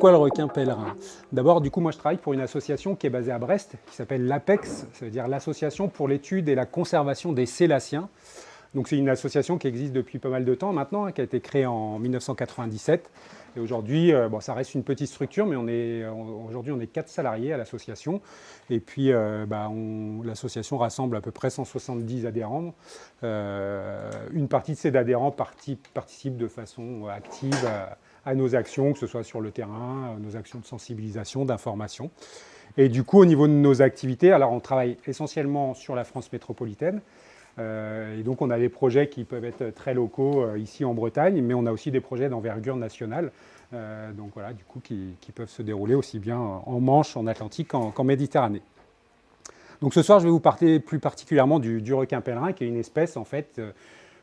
pourquoi le requin pèlerin? D'abord, du coup, moi je travaille pour une association qui est basée à Brest, qui s'appelle l'APEX, ça veut dire l'Association pour l'étude et la conservation des sélaciens. Donc c'est une association qui existe depuis pas mal de temps maintenant, hein, qui a été créée en 1997. Et aujourd'hui, euh, bon, ça reste une petite structure, mais aujourd'hui on est quatre salariés à l'association. Et puis euh, bah, l'association rassemble à peu près 170 adhérents. Euh, une partie de ces adhérents participent de façon active à, nos actions, que ce soit sur le terrain, nos actions de sensibilisation, d'information. Et du coup, au niveau de nos activités, alors on travaille essentiellement sur la France métropolitaine, euh, et donc on a des projets qui peuvent être très locaux euh, ici en Bretagne, mais on a aussi des projets d'envergure nationale, euh, donc voilà, du coup, qui, peuvent se dérouler aussi bien en Manche, en Atlantique qu'en Méditerranée. Donc ce soir, je vais vous parler plus particulièrement du, requin pèlerin, qui est une espèce en fait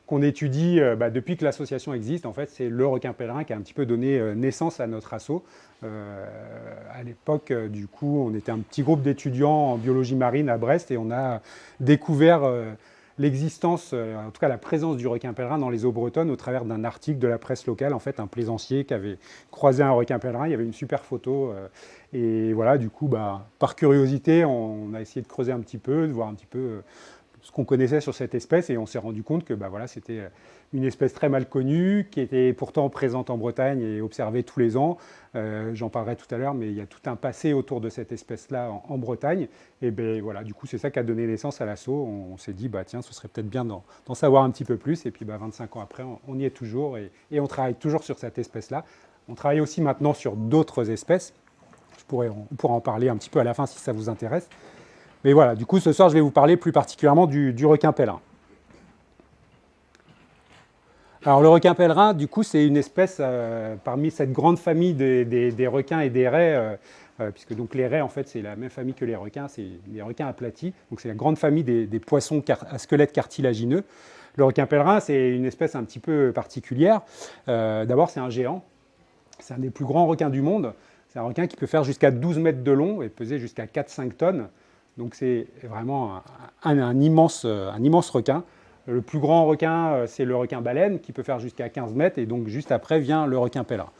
qu'on étudie bah, depuis que l'association existe. En fait, c'est le requin pèlerin qui a un petit peu donné naissance à notre assaut. à l'époque, du coup, on était un petit groupe d'étudiants en biologie marine à Brest et on a découvert l'existence, euh, en tout cas la présence du requin pèlerin dans les eaux bretonnes au travers d'un article de la presse locale, en fait un plaisancier qui avait croisé un requin pèlerin, il y avait une super photo, euh, et voilà, du coup, bah, par curiosité, on, a essayé de creuser un petit peu, de voir un petit peu euh, ce qu'on connaissait sur cette espèce, et on s'est rendu compte que bah, voilà, c'était une espèce très mal connue, qui était pourtant présente en Bretagne et observée tous les ans. Euh, j'en parlerai tout à l'heure, mais il y a tout un passé autour de cette espèce-là en, Bretagne. Et ben voilà, du coup, c'est ça qui a donné naissance à l'assaut. On, s'est dit, bah, tiens, ce serait peut-être bien d'en savoir un petit peu plus. Et puis, bah, 25 ans après, on, y est toujours et, on travaille toujours sur cette espèce-là. On travaille aussi maintenant sur d'autres espèces. Je pourrais, on pourra en parler un petit peu à la fin si ça vous intéresse. Mais voilà, du coup, ce soir, je vais vous parler plus particulièrement du, requin pèlerin. Alors le requin pèlerin, du coup, c'est une espèce euh, parmi cette grande famille des, requins et des raies, euh, euh, puisque donc les raies, en fait, c'est la même famille que les requins, c'est les requins aplatis, donc c'est la grande famille des, poissons à squelette cartilagineux. Le requin pèlerin, c'est une espèce un petit peu particulière. D'abord, c'est un géant, c'est un des plus grands requins du monde. C'est un requin qui peut faire jusqu'à 12 mètres de long et peser jusqu'à 4-5 tonnes. Donc c'est vraiment un, immense, un immense requin. Le plus grand requin, euh, c'est le requin baleine, qui peut faire jusqu'à 15 mètres, et donc juste après vient le requin pèlerin.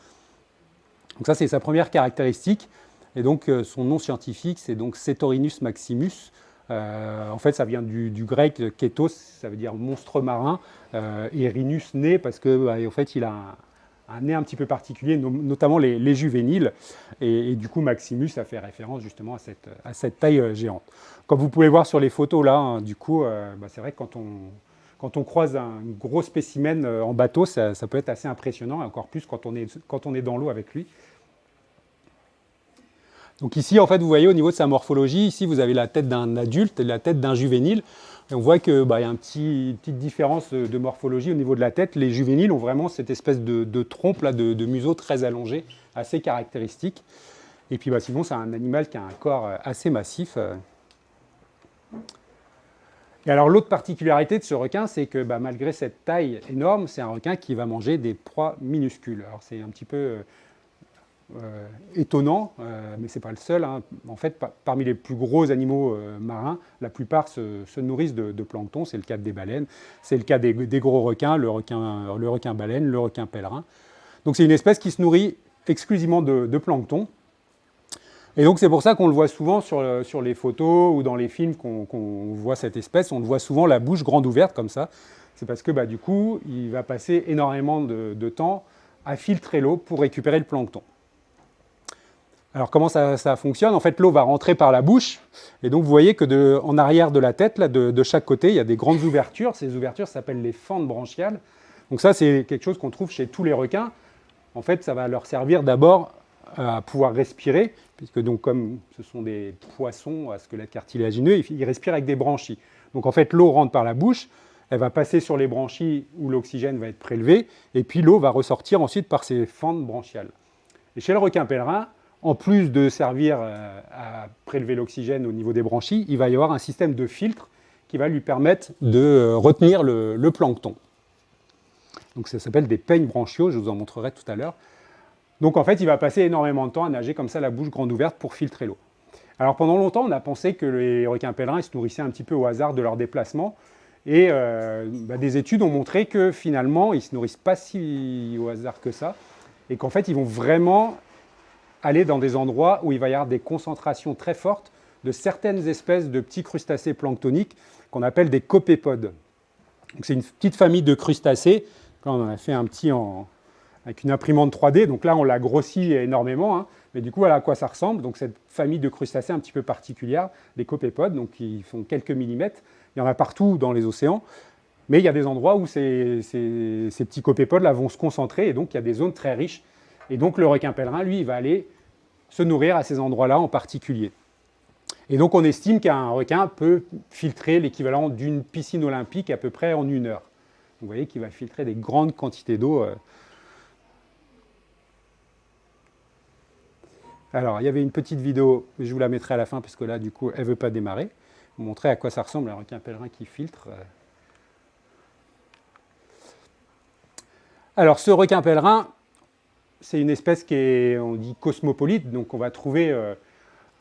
Donc ça, c'est sa première caractéristique. Et donc, euh, son nom scientifique, c'est donc Cetorinus maximus. Euh, en fait, ça vient du, grec kétos, ça veut dire monstre marin, et rhinus, nez, parce que bah, en fait, il a un, nez un petit peu particulier, notamment les, juvéniles. Et, du coup, Maximus, ça fait référence justement à cette, à cette taille géante. Comme vous pouvez voir sur les photos là, hein, du coup, bah, c'est vrai que quand on, quand on croise un gros spécimen euh, en bateau, ça, peut être assez impressionnant, et encore plus quand on est, quand on est dans l'eau avec lui. Donc ici, en fait, vous voyez au niveau de sa morphologie, ici vous avez la tête d'un adulte et la tête d'un juvénile. On voit qu'il bah, y a une petite différence de morphologie au niveau de la tête. Les juvéniles ont vraiment cette espèce de, trompe, de, museau très allongé, assez caractéristique. Et puis bah, sinon, c'est un animal qui a un corps euh, assez massif. Euh. Et alors l'autre particularité de ce requin, c'est que bah, malgré cette taille énorme, c'est un requin qui va manger des proies minuscules. Alors c'est un petit peu euh, euh, étonnant, euh, mais ce n'est pas le seul. Hein. En fait, parmi les plus gros animaux marins, la plupart se, nourrissent de, plancton. C'est le cas des baleines, c'est le cas des, gros requins, le requin, le requin baleine, le requin pèlerin. Donc c'est une espèce qui se nourrit exclusivement de plancton. Et donc c'est pour ça qu'on le voit souvent sur, les photos ou dans les films qu'on voit cette espèce, on le voit souvent la bouche grande ouverte comme ça. C'est parce que bah, du coup, il va passer énormément de, temps à filtrer l'eau pour récupérer le plancton. Alors comment ça, fonctionne? En fait, l'eau va rentrer par la bouche, et donc vous voyez que en arrière de la tête, là, de, chaque côté, il y a des grandes ouvertures. Ces ouvertures s'appellent les fentes branchiales. Donc ça, c'est quelque chose qu'on trouve chez tous les requins. En fait, ça va leur servir d'abord à pouvoir respirer, puisque donc comme ce sont des poissons à squelette cartilagineux, ils respirent avec des branchies. Donc en fait, l'eau rentre par la bouche, elle va passer sur les branchies où l'oxygène va être prélevé, et puis l'eau va ressortir ensuite par ces fentes branchiales. Et chez le requin pèlerin, en plus de servir euh, à prélever l'oxygène au niveau des branchies, il va y avoir un système de filtre qui va lui permettre de euh, retenir le, plancton. Donc ça s'appelle des peignes branchiaux, je vous en montrerai tout à l'heure. Donc en fait, il va passer énormément de temps à nager comme ça, la bouche grande ouverte, pour filtrer l'eau. Alors pendant longtemps, on a pensé que les requins pèlerins se nourrissaient un petit peu au hasard de leur déplacement. Et euh, bah, des études ont montré que finalement, ils ne se nourrissent pas si au hasard que ça. Et qu'en fait, ils vont vraiment aller dans des endroits où il va y avoir des concentrations très fortes de certaines espèces de petits crustacés planctoniques qu'on appelle des copépodes. C'est une petite famille de crustacés. On en a fait un petit avec une imprimante 3D. Donc là, on l'a grossi énormément. Hein. Mais du coup, voilà à quoi ça ressemble. Donc cette famille de crustacés un petit peu particulière, des copépodes, qui font quelques millimètres. Il y en a partout dans les océans. Mais il y a des endroits où ces, petits copépodes-là vont se concentrer. Et donc, il y a des zones très riches. Et donc, le requin pèlerin, lui, il va aller se nourrir à ces endroits-là en particulier. Et donc on estime qu'un requin peut filtrer l'équivalent d'une piscine olympique à peu près en une heure. Vous voyez qu'il va filtrer des grandes quantités d'eau. Euh. Alors, il y avait une petite vidéo, je vous la mettrai à la fin parce que là, du coup, elle ne veut pas démarrer. Vous montrer à quoi ça ressemble un requin pèlerin qui filtre. Euh. Alors, ce requin pèlerin, c'est une espèce qui est, on dit, cosmopolite, donc on va trouver euh,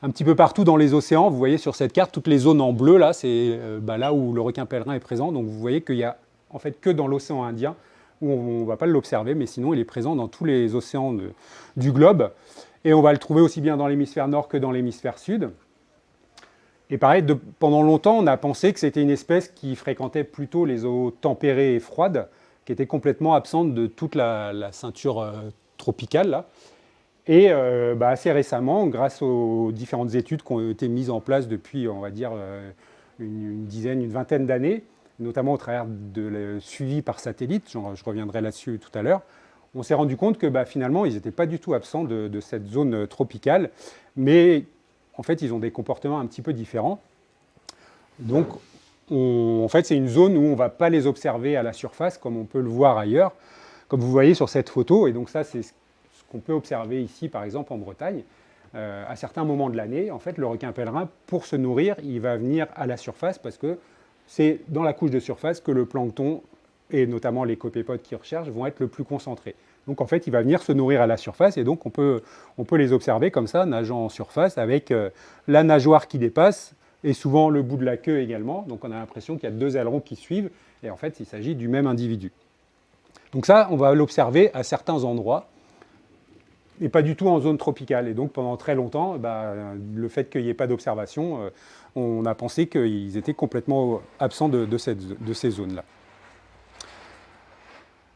un petit peu partout dans les océans. Vous voyez sur cette carte, toutes les zones en bleu, là, c'est euh, bah, là où le requin pèlerin est présent. Donc vous voyez qu'il n'y a en fait que dans l'océan Indien, où on ne va pas l'observer, mais sinon il est présent dans tous les océans du globe. Et on va le trouver aussi bien dans l'hémisphère nord que dans l'hémisphère sud. Et pareil, pendant longtemps, on a pensé que c'était une espèce qui fréquentait plutôt les eaux tempérées et froides, qui était complètement absente de toute la, ceinture euh, tropicale. Là. Et euh, bah, assez récemment, grâce aux différentes études qui ont été mises en place depuis, on va dire, euh, une, dizaine, une vingtaine d'années, notamment au travers de suivi par satellite, je reviendrai là-dessus tout à l'heure, on s'est rendu compte que bah, finalement, ils n'étaient pas du tout absents de, cette zone tropicale, mais en fait, ils ont des comportements un petit peu différents. Donc, en fait, c'est une zone où on ne va pas les observer à la surface, comme on peut le voir ailleurs, comme vous voyez sur cette photo. Et donc ça, c'est qu'on peut observer ici, par exemple, en Bretagne. Euh, à certains moments de l'année, en fait, le requin pèlerin, pour se nourrir, il va venir à la surface parce que c'est dans la couche de surface que le plancton, et notamment les copépodes qui recherchent, vont être le plus concentrés. Donc en fait, il va venir se nourrir à la surface et donc on peut, on peut les observer comme ça, nageant en surface avec euh, la nageoire qui dépasse et souvent le bout de la queue également. Donc on a l'impression qu'il y a deux ailerons qui suivent et en fait, il s'agit du même individu. Donc ça, on va l'observer à certains endroits et pas du tout en zone tropicale. Et donc pendant très longtemps, bah, le fait qu'il n'y ait pas d'observation, euh, on a pensé qu'ils étaient complètement absents de, de, ces zones-là.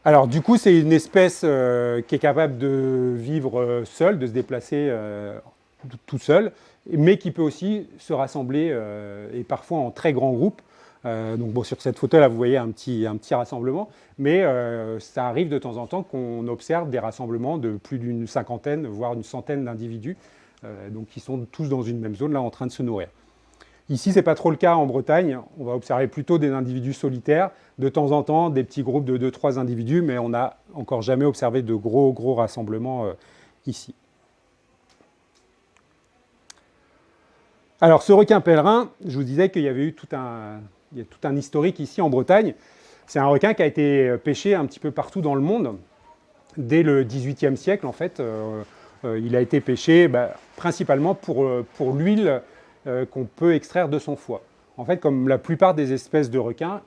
Alors du coup, c'est une espèce euh, qui est capable de vivre euh, seule, de se déplacer tout seul, mais qui peut aussi se rassembler, et parfois en très grands groupes, euh, donc bon, sur cette photo là, vous voyez un petit, un petit rassemblement, mais euh, ça arrive de temps en temps qu'on observe des rassemblements de plus d'une cinquantaine, voire une centaine d'individus, euh, donc qui sont tous dans une même zone là en train de se nourrir. Ici, ce n'est pas trop le cas en Bretagne, on va observer plutôt des individus solitaires, de temps en temps des petits groupes de 2-3 individus, mais on n'a encore jamais observé de gros, gros rassemblements ici. Alors ce requin pèlerin, je vous disais qu'il y avait eu tout un, il y a tout un historique ici en Bretagne. C'est un requin qui a été pêché un petit peu partout dans le monde. Dès le XVIIIe siècle, en fait, euh, euh, il a été pêché bah, principalement pour, euh, l'huile qu'on peut extraire de son foie. En fait, comme la plupart des espèces de requins,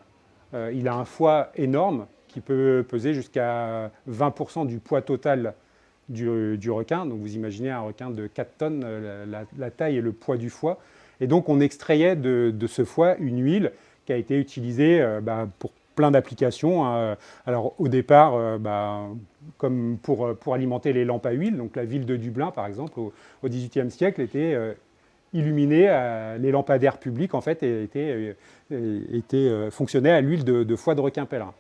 il a un foie énorme qui peut peser jusqu'à 20% du poids total du, requin. Donc vous imaginez un requin de 4 tonnes, la, taille et le poids du foie. Et donc on extrayait de ce foie une huile qui a été utilisé euh, bah, pour plein d'applications. Hein. Alors au départ, euh, bah, comme pour, pour, alimenter les lampes à huile, donc la ville de Dublin par exemple au XVIIIe siècle était euh, illuminée, les lampadaires publics en fait fonctionnaient à l'huile de, foie de requin pèlerin.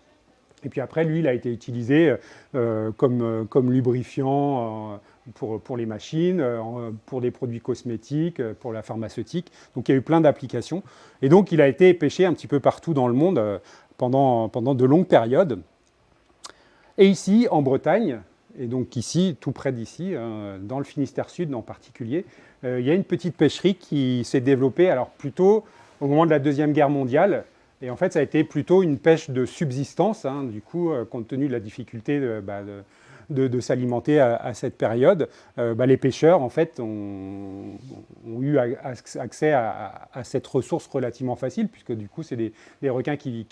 Et puis après, l'huile a été utilisée comme lubrifiant pour, les machines, euh, pour des produits cosmétiques, euh, pour la pharmaceutique. Donc il y a eu plein d'applications. Et donc il a été pêché un petit peu partout dans le monde euh, pendant, pendant de longues périodes. Et ici, en Bretagne, et donc ici, tout près d'ici, dans le Finistère Sud en particulier, il y a une petite pêcherie qui s'est développée, alors plutôt au moment de la Deuxième Guerre mondiale, et en fait, ça a été plutôt une pêche de subsistance, hein, du coup, compte tenu de la difficulté de, bah, de de, s'alimenter à, cette période, euh, bah, les pêcheurs en fait ont, eu accès à, cette ressource relativement facile, puisque du coup c'est des, requins qui,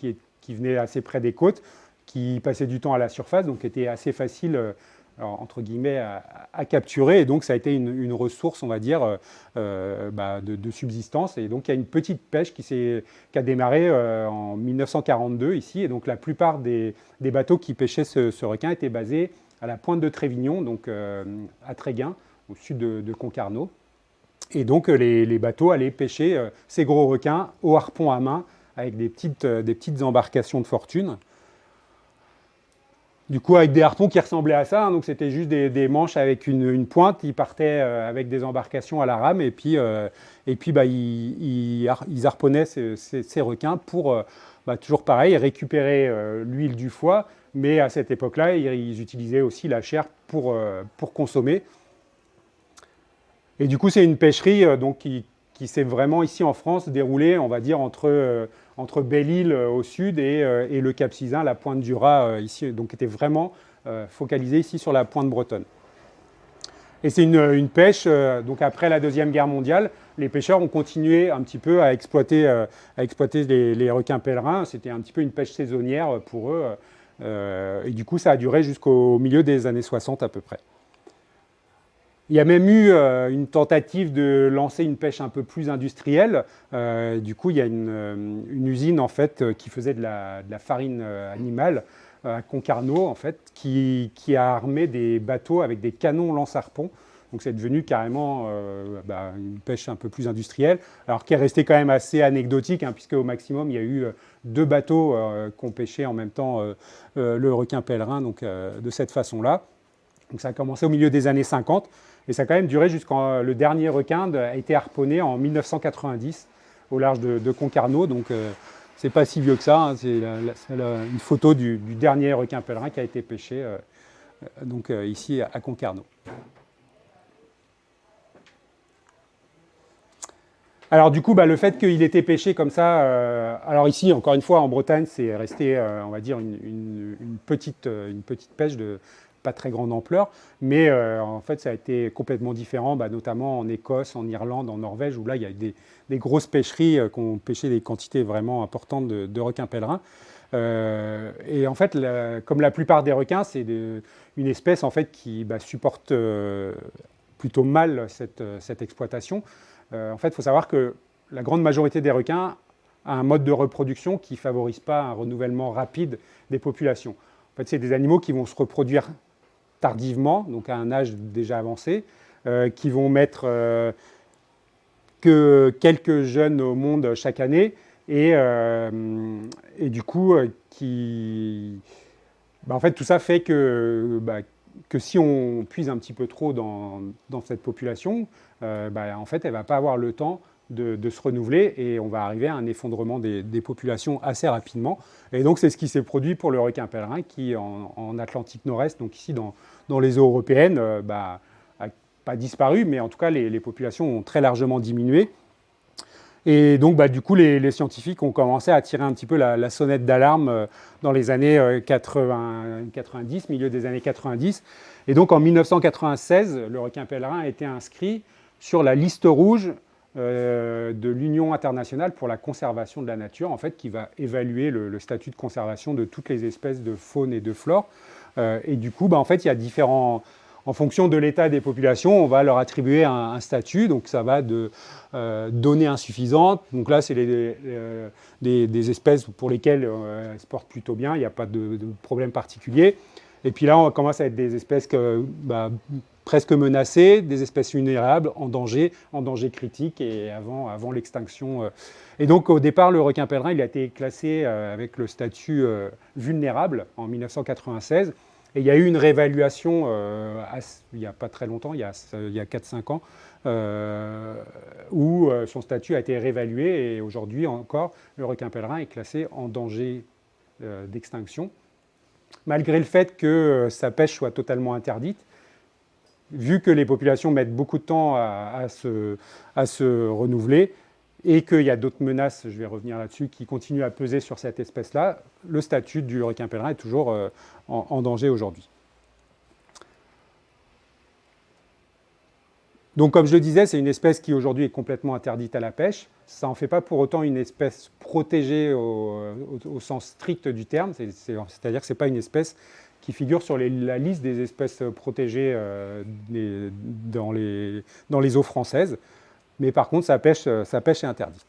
venaient assez près des côtes, qui passaient du temps à la surface, donc était assez facile entre guillemets, à, capturer. Et donc, ça a été une, ressource, on va dire, bah, de, subsistance. Et donc, il y a une petite pêche qui, qui a démarré en 1942 ici. Et donc, la plupart des, bateaux qui pêchaient ce, requin étaient basés à la pointe de Trévignon, donc à Tréguin, au sud de Concarneau. Et donc euh, les, bateaux allaient pêcher euh, ces gros requins au harpon à main avec des petites, euh, des petites embarcations de fortune. Du coup, avec des harpons qui ressemblaient à ça, hein, donc c'était juste des, manches avec une, pointe, ils partaient avec des embarcations à la rame, et puis, et puis bah, ils, harponnaient ces, requins pour, bah, toujours pareil, récupérer l'huile du foie, mais à cette époque-là, ils, utilisaient aussi la chair pour, pour consommer. Et du coup, c'est une pêcherie euh, donc, qui, s'est vraiment ici en France déroulée, on va dire, entre, euh, entre Belle-Île euh, au sud et, le Cap Sizun, la pointe du Raz ici, donc était vraiment focalisée ici sur la pointe bretonne. Et c'est une, pêche, donc après la Deuxième Guerre mondiale, les pêcheurs ont continué un petit peu à exploiter, à exploiter les, requins pèlerins. C'était un petit peu une pêche saisonnière pour eux. Et du coup, ça a duré jusqu'au milieu des années 60 à peu près. Il y a même eu euh, une tentative de lancer une pêche un peu plus industrielle. Euh, du coup, il y a une, euh, usine en fait, qui faisait de la, farine animale à Concarneau, en fait, qui, a armé des bateaux avec des canons lance-harpons. Donc c'est devenu carrément bah, une pêche un peu plus industrielle, alors qui est restée quand même assez anecdotique, hein, puisque au maximum, il y a eu deux bateaux qui ont pêché en même temps le requin pèlerin, donc de cette façon-là. Donc ça a commencé au milieu des années 50. Et ça a quand même duré jusqu'en le dernier requin a été harponné en 1990 au large de, Concarneau. Donc ce euh, c'est pas si vieux que ça. Hein. c'est une photo du, dernier requin pèlerin qui a été pêché euh, euh, donc, ici à Concarneau. Alors du coup, bah, le fait qu'il ait été pêché comme ça, alors ici, encore une fois, en Bretagne, c'est resté, on va dire, une, petite, une petite pêche de, pas très grande ampleur, mais euh, en fait ça a été complètement différent, bah, notamment en Écosse, en Irlande, en Norvège, où là il y a des, des grosses pêcheries euh, qui ont pêché des quantités vraiment importantes de, requins pèlerins. Euh, et en fait, comme la plupart des requins, c'est une espèce en fait qui bah, supporte plutôt mal cette, cette exploitation. En fait, il faut savoir que la grande majorité des requins a un mode de reproduction qui ne favorise pas un renouvellement rapide des populations. En fait, c'est des animaux qui vont se reproduire tardivement, donc à un âge déjà avancé, euh, qui vont mettre euh, que quelques jeunes au monde chaque année, et, euh, du coup, bah, en fait, tout ça fait que, bah, que si on puise un petit peu trop dans, cette population, bah, en fait, elle ne va pas avoir le temps de, se renouveler et on va arriver à un effondrement des, populations assez rapidement. Et donc c'est ce qui s'est produit pour le requin pèlerin qui en, Atlantique Nord-Est, donc ici dans, les eaux européennes, n'a euh, bah, pas disparu, mais en tout cas les, populations ont très largement diminué. Et donc, bah, du coup, les, scientifiques ont commencé à tirer un petit peu la, sonnette d'alarme euh, dans les années 80, 90, milieu des années 90. Et donc, en 1996, le requin pèlerin a été inscrit sur la liste rouge euh, de l'Union internationale pour la conservation de la nature, en fait, qui va évaluer le, statut de conservation de toutes les espèces de faune et de flore. Euh, et du coup, bah, en fait, il y a différents... En fonction de l'état des populations, on va leur attribuer un, statut. Donc, ça va de euh, données insuffisantes. Donc là, c'est des, espèces pour lesquelles elles se portent plutôt bien. Il n'y a pas de, problème particulier. Et puis là, on commence à être des espèces bah, presque menacées, des espèces vulnérables, en danger, en danger critique et avant, avant l'extinction. Euh. Et donc au départ, le requin pèlerin, il a été classé euh, avec le statut euh, vulnérable en 1996. Et il y a eu une réévaluation il n'y a pas très longtemps, il y a, il a 4-5 ans, où son statut a été réévalué et aujourd'hui encore, le requin pèlerin est classé en danger d'extinction. Malgré le fait que sa pêche soit totalement interdite, vu que les populations mettent beaucoup de temps à, se, renouveler et qu'il y a d'autres menaces, je vais revenir là-dessus, qui continuent à peser sur cette espèce-là, le statut du requin pèlerin est toujours euh, en, danger aujourd'hui. Donc comme je le disais, c'est une espèce qui aujourd'hui est complètement interdite à la pêche. Ça n'en fait pas pour autant une espèce protégée au, sens strict du terme, c'est-à-dire que ce n'est pas une espèce qui figurent sur la liste des espèces protégées les, dans, les, eaux françaises. Mais par contre, sa pêche, sa pêche est interdite.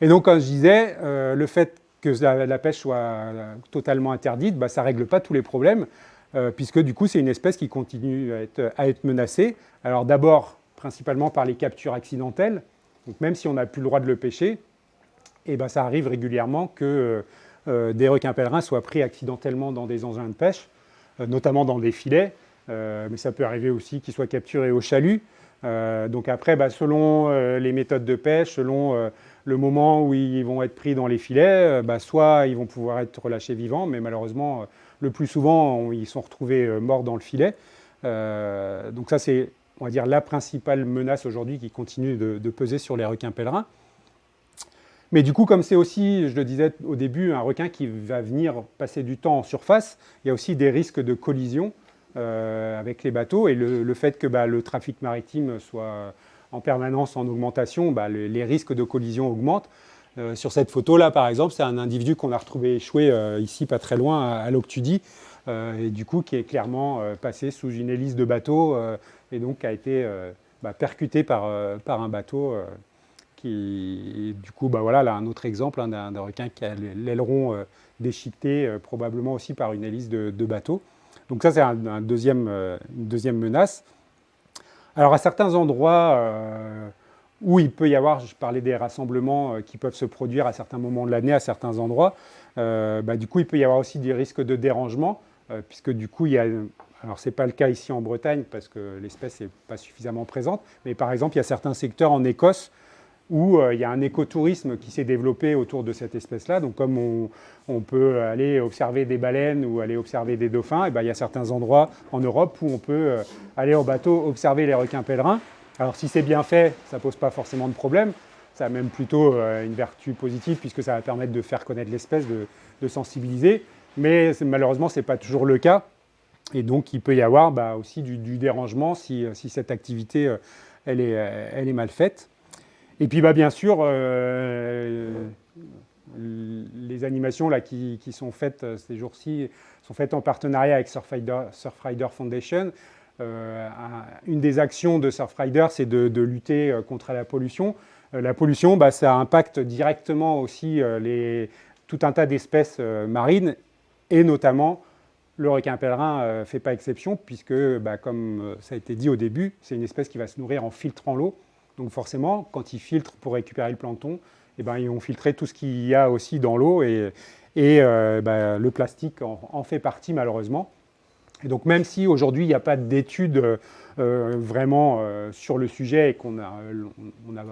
Et donc, comme je disais, le fait que la, pêche soit totalement interdite, bah, ça ne règle pas tous les problèmes, puisque du coup, c'est une espèce qui continue à être, menacée. Alors d'abord, principalement par les captures accidentelles, donc même si on n'a plus le droit de le pêcher, eh ben, ça arrive régulièrement que euh, des requins pèlerins soient pris accidentellement dans des engins de pêche, euh, notamment dans des filets, euh, mais ça peut arriver aussi qu'ils soient capturés au chalut. Donc après, bah, selon les méthodes de pêche, selon le moment où ils vont être pris dans les filets, bah, soit ils vont pouvoir être relâchés vivants, mais malheureusement, le plus souvent, ils sont retrouvés morts dans le filet. donc ça, c'est on va dire, la principale menace aujourd'hui qui continue de, peser sur les requins pèlerins. Mais du coup, comme c'est aussi, je le disais au début, un requin qui va venir passer du temps en surface, il y a aussi des risques de collision euh, avec les bateaux. Et le, fait que bah, le trafic maritime soit en permanence en augmentation, bah, les risques de collision augmentent. Euh, sur cette photo-là, par exemple, c'est un individu qu'on a retrouvé échoué euh, ici, pas très loin, à, à et du coup qui est clairement passé sous une hélice de bateau et donc a été euh, bah, percuté par, euh, un bateau euh, qui, du coup, voilà, là, un autre exemple hein, d'un requin qui a l'aileron déchiqueté, probablement aussi par une hélice de, bateau. Donc ça, c'est deuxième, une deuxième menace. Alors à certains endroits où il peut y avoir, je parlais des rassemblements qui peuvent se produire à certains moments de l'année, à certains endroits, bah, du coup, il peut y avoir aussi des risques de dérangement, puisque du coup, il y a alors, ce n'est pas le cas ici en Bretagne parce que l'espèce n'est pas suffisamment présente, mais par exemple, il y a certains secteurs en Écosse où euh, il y a un écotourisme qui s'est développé autour de cette espèce-là. Donc, comme on, peut aller observer des baleines ou aller observer des dauphins, eh ben, il y a certains endroits en Europe où on peut euh, aller au bateau observer les requins pèlerins. Alors, si c'est bien fait, ça ne pose pas forcément de problème. Ça a même plutôt euh, une vertu positive puisque ça va permettre de faire connaître l'espèce, de, sensibiliser. Mais malheureusement, ce n'est pas toujours le cas. Et donc, il peut y avoir bah, aussi du, dérangement si, cette activité elle est, mal faite. Et puis, bah, bien sûr, euh, les animations là, qui, qui sont faites ces jours-ci sont faites en partenariat avec Surfrider, Foundation. une des actions de Surfrider, c'est de, lutter contre la pollution. la pollution, bah, ça impacte directement aussi les, tout un tas d'espèces marines et notamment le requin pèlerin ne euh, fait pas exception puisque, bah, comme euh, ça a été dit au début, c'est une espèce qui va se nourrir en filtrant l'eau. Donc forcément, quand ils filtrent pour récupérer le plancton, eh ben, ils vont filtrer tout ce qu'il y a aussi dans l'eau et, euh, bah, le plastique en, fait partie malheureusement. Et donc même si aujourd'hui il n'y a pas d'études vraiment sur le sujet et qu'on n'a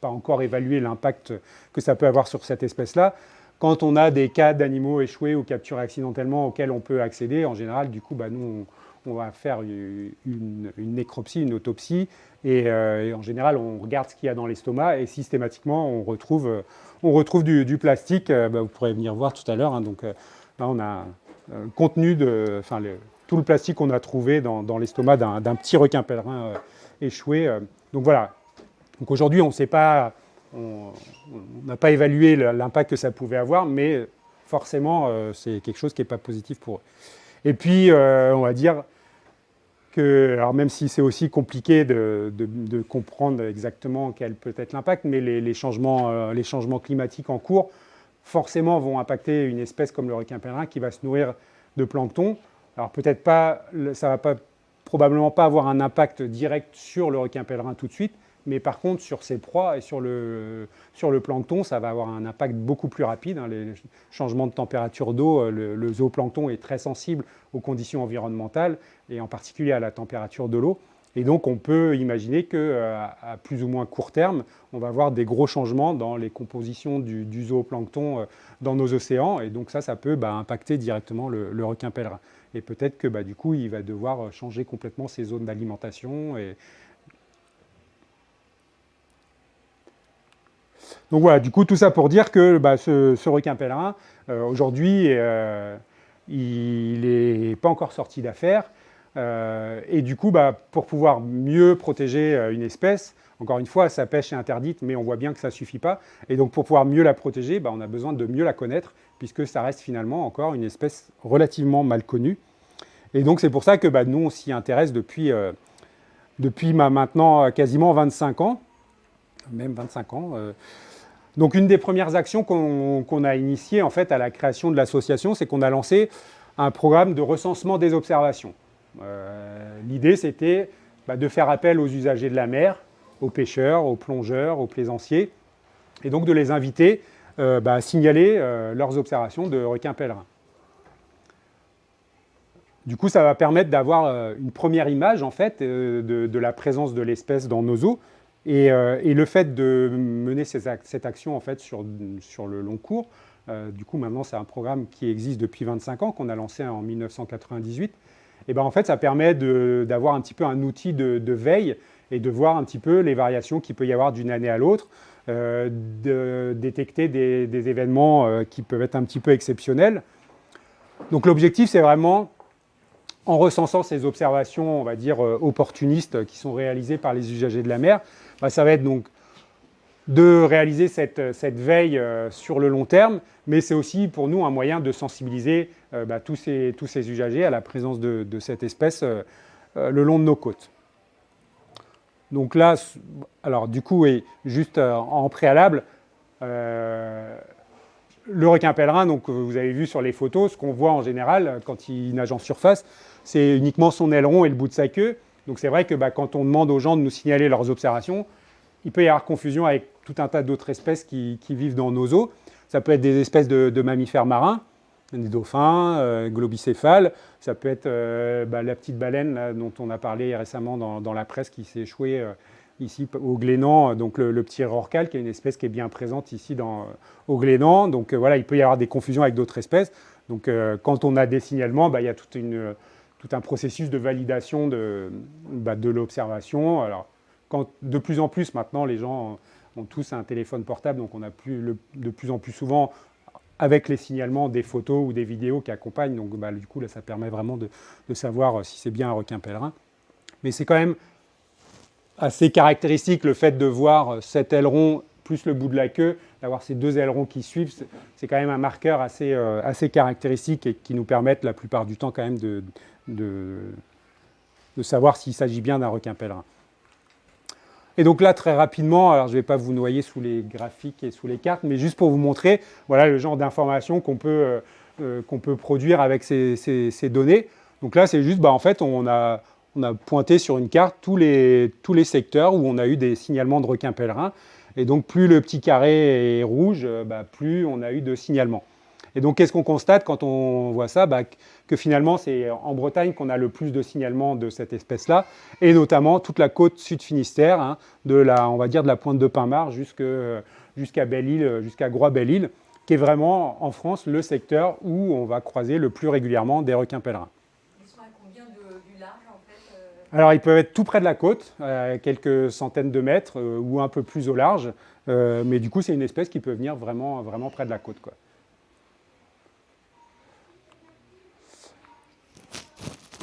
pas encore évalué l'impact que ça peut avoir sur cette espèce-là, quand on a des cas d'animaux échoués ou capturés accidentellement auxquels on peut accéder, en général, du coup, bah, nous, on, va faire une, nécropsie, une autopsie, euh, et, en général, on regarde ce qu'il y a dans l'estomac, et systématiquement, on retrouve, retrouve du, plastique. Euh, bah, vous pourrez venir voir tout à l'heure. Hein, donc euh, là, on a le contenu de, enfin, tout le plastique qu'on a trouvé dans, dans l'estomac d'un petit requin pèlerin échoué. donc voilà. Donc aujourd'hui, on ne sait pas on n'a pas évalué l'impact que ça pouvait avoir, mais forcément, euh, c'est quelque chose qui n'est pas positif pour eux. Et puis, euh, on va dire alors même si c'est aussi compliqué de, comprendre exactement quel peut être l'impact, mais les, changements, euh, les changements climatiques en cours, forcément vont impacter une espèce comme le requin pèlerin qui va se nourrir de plancton. Alors peut-être pas, ça va pas, probablement pas avoir un impact direct sur le requin pèlerin tout de suite, mais par contre, sur ses proies et sur le, sur le plancton, ça va avoir un impact beaucoup plus rapide. Hein. Les changements de température d'eau, euh, le, zooplancton est très sensible aux conditions environnementales et en particulier à la température de l'eau. Et donc, on peut imaginer qu'à euh, à plus ou moins court terme, on va avoir des gros changements dans les compositions du, zooplancton euh, dans nos océans. Et donc, ça, ça peut bah, impacter directement le, requin pèlerin. Et peut-être que bah, du coup, il va devoir changer complètement ses zones d'alimentation et, Donc voilà, du coup, tout ça pour dire que bah, ce, requin pèlerin, euh, aujourd'hui, euh, il n'est pas encore sorti d'affaire. et du coup, bah, pour pouvoir mieux protéger une espèce, encore une fois, sa pêche est interdite, mais on voit bien que ça ne suffit pas. Et donc, pour pouvoir mieux la protéger, bah, on a besoin de mieux la connaître, puisque ça reste finalement encore une espèce relativement mal connue. Et donc, c'est pour ça que nous, on s'y intéresse depuis, euh, depuis maintenant quasiment 25 ans, même 25 ans. Euh. Donc, une des premières actions qu'on a initiées en fait, à la création de l'association, c'est qu'on a lancé un programme de recensement des observations. Euh, l'idée, c'était bah, de faire appel aux usagers de la mer, aux pêcheurs, aux plongeurs, aux plaisanciers, et donc de les inviter euh, bah, à signaler leurs observations de requins pèlerins. Du coup, ça va permettre d'avoir une première image en fait, de, la présence de l'espèce dans nos eaux. Et, le fait de mener cette action en fait, sur, sur le long cours, du coup maintenant c'est un programme qui existe depuis 25 ans, qu'on a lancé en 1998, et ben, en fait ça permet d'avoir un petit peu un outil de veille et de voir un petit peu les variations qu'il peut y avoir d'une année à l'autre, euh, de détecter des, événements euh, qui peuvent être un petit peu exceptionnels. Donc l'objectif, c'est vraiment, en recensant ces observations, on va dire, euh, opportunistes qui sont réalisées par les usagers de la mer, bah, ça va être donc de réaliser cette, veille sur le long terme, mais c'est aussi pour nous un moyen de sensibiliser bah, tous, ces, usagers à la présence de, cette espèce le long de nos côtes. Donc là, alors du coup, et juste euh, en préalable, euh, le requin pèlerin, donc vous avez vu sur les photos, ce qu'on voit en général quand il nage en surface, c'est uniquement son aileron et le bout de sa queue. Donc c'est vrai que bah, quand on demande aux gens de nous signaler leurs observations, il peut y avoir confusion avec tout un tas d'autres espèces qui, vivent dans nos eaux. Ça peut être des espèces de mammifères marins, des dauphins, euh, globicéphales. Ça peut être euh, bah, la petite baleine dont on a parlé récemment dans, la presse qui s'est échouée euh, ici au Glénan, donc le, petit rorcal qui est une espèce qui est bien présente ici dans, au Glénan. Donc voilà, il peut y avoir des confusions avec d'autres espèces. Donc quand on a des signalements, bah, il y a toute une, tout un processus de validation de, bah, de l'observation. Alors quand, de plus en plus maintenant, les gens ont tous un téléphone portable, donc on a plus, de plus en plus souvent avec les signalements des photos ou des vidéos qui accompagnent. Donc bah, du coup, là, ça permet vraiment de, savoir euh, si c'est bien un requin pèlerin. Mais c'est quand même assez caractéristique le fait de voir euh, cet aileron plus le bout de la queue, d'avoir ces deux ailerons qui suivent, c'est quand même un marqueur assez, euh, assez caractéristique et qui nous permettent la plupart du temps quand même de, savoir s'il s'agit bien d'un requin pèlerin. Et donc là, très rapidement, alors je ne vais pas vous noyer sous les graphiques et sous les cartes, mais juste pour vous montrer voilà, le genre d'informations qu'on peut, euh, euh, peut produire avec ces, ces, données. Donc là, c'est juste, bah, en fait, on a, on a pointé sur une carte tous les, tous les secteurs où on a eu des signalements de requins pèlerins. Et donc, plus le petit carré est rouge, euh, bah, plus on a eu de signalements. Et donc, qu'est-ce qu'on constate quand on voit ça? Bah, Que finalement, c'est en Bretagne qu'on a le plus de signalements de cette espèce-là, et notamment toute la côte sud-Finistère, hein, de la, on va dire de la pointe de Pinmar jusqu'à Belle-Île, jusqu'à Groix-Belle-Île, qui est vraiment en France le secteur où on va croiser le plus régulièrement des requins pèlerins. Ils sont à combien du large en fait euh Alors ils peuvent être tout près de la côte, à quelques centaines de mètres euh, ou un peu plus au large, euh, mais du coup c'est une espèce qui peut venir vraiment, vraiment près de la côte.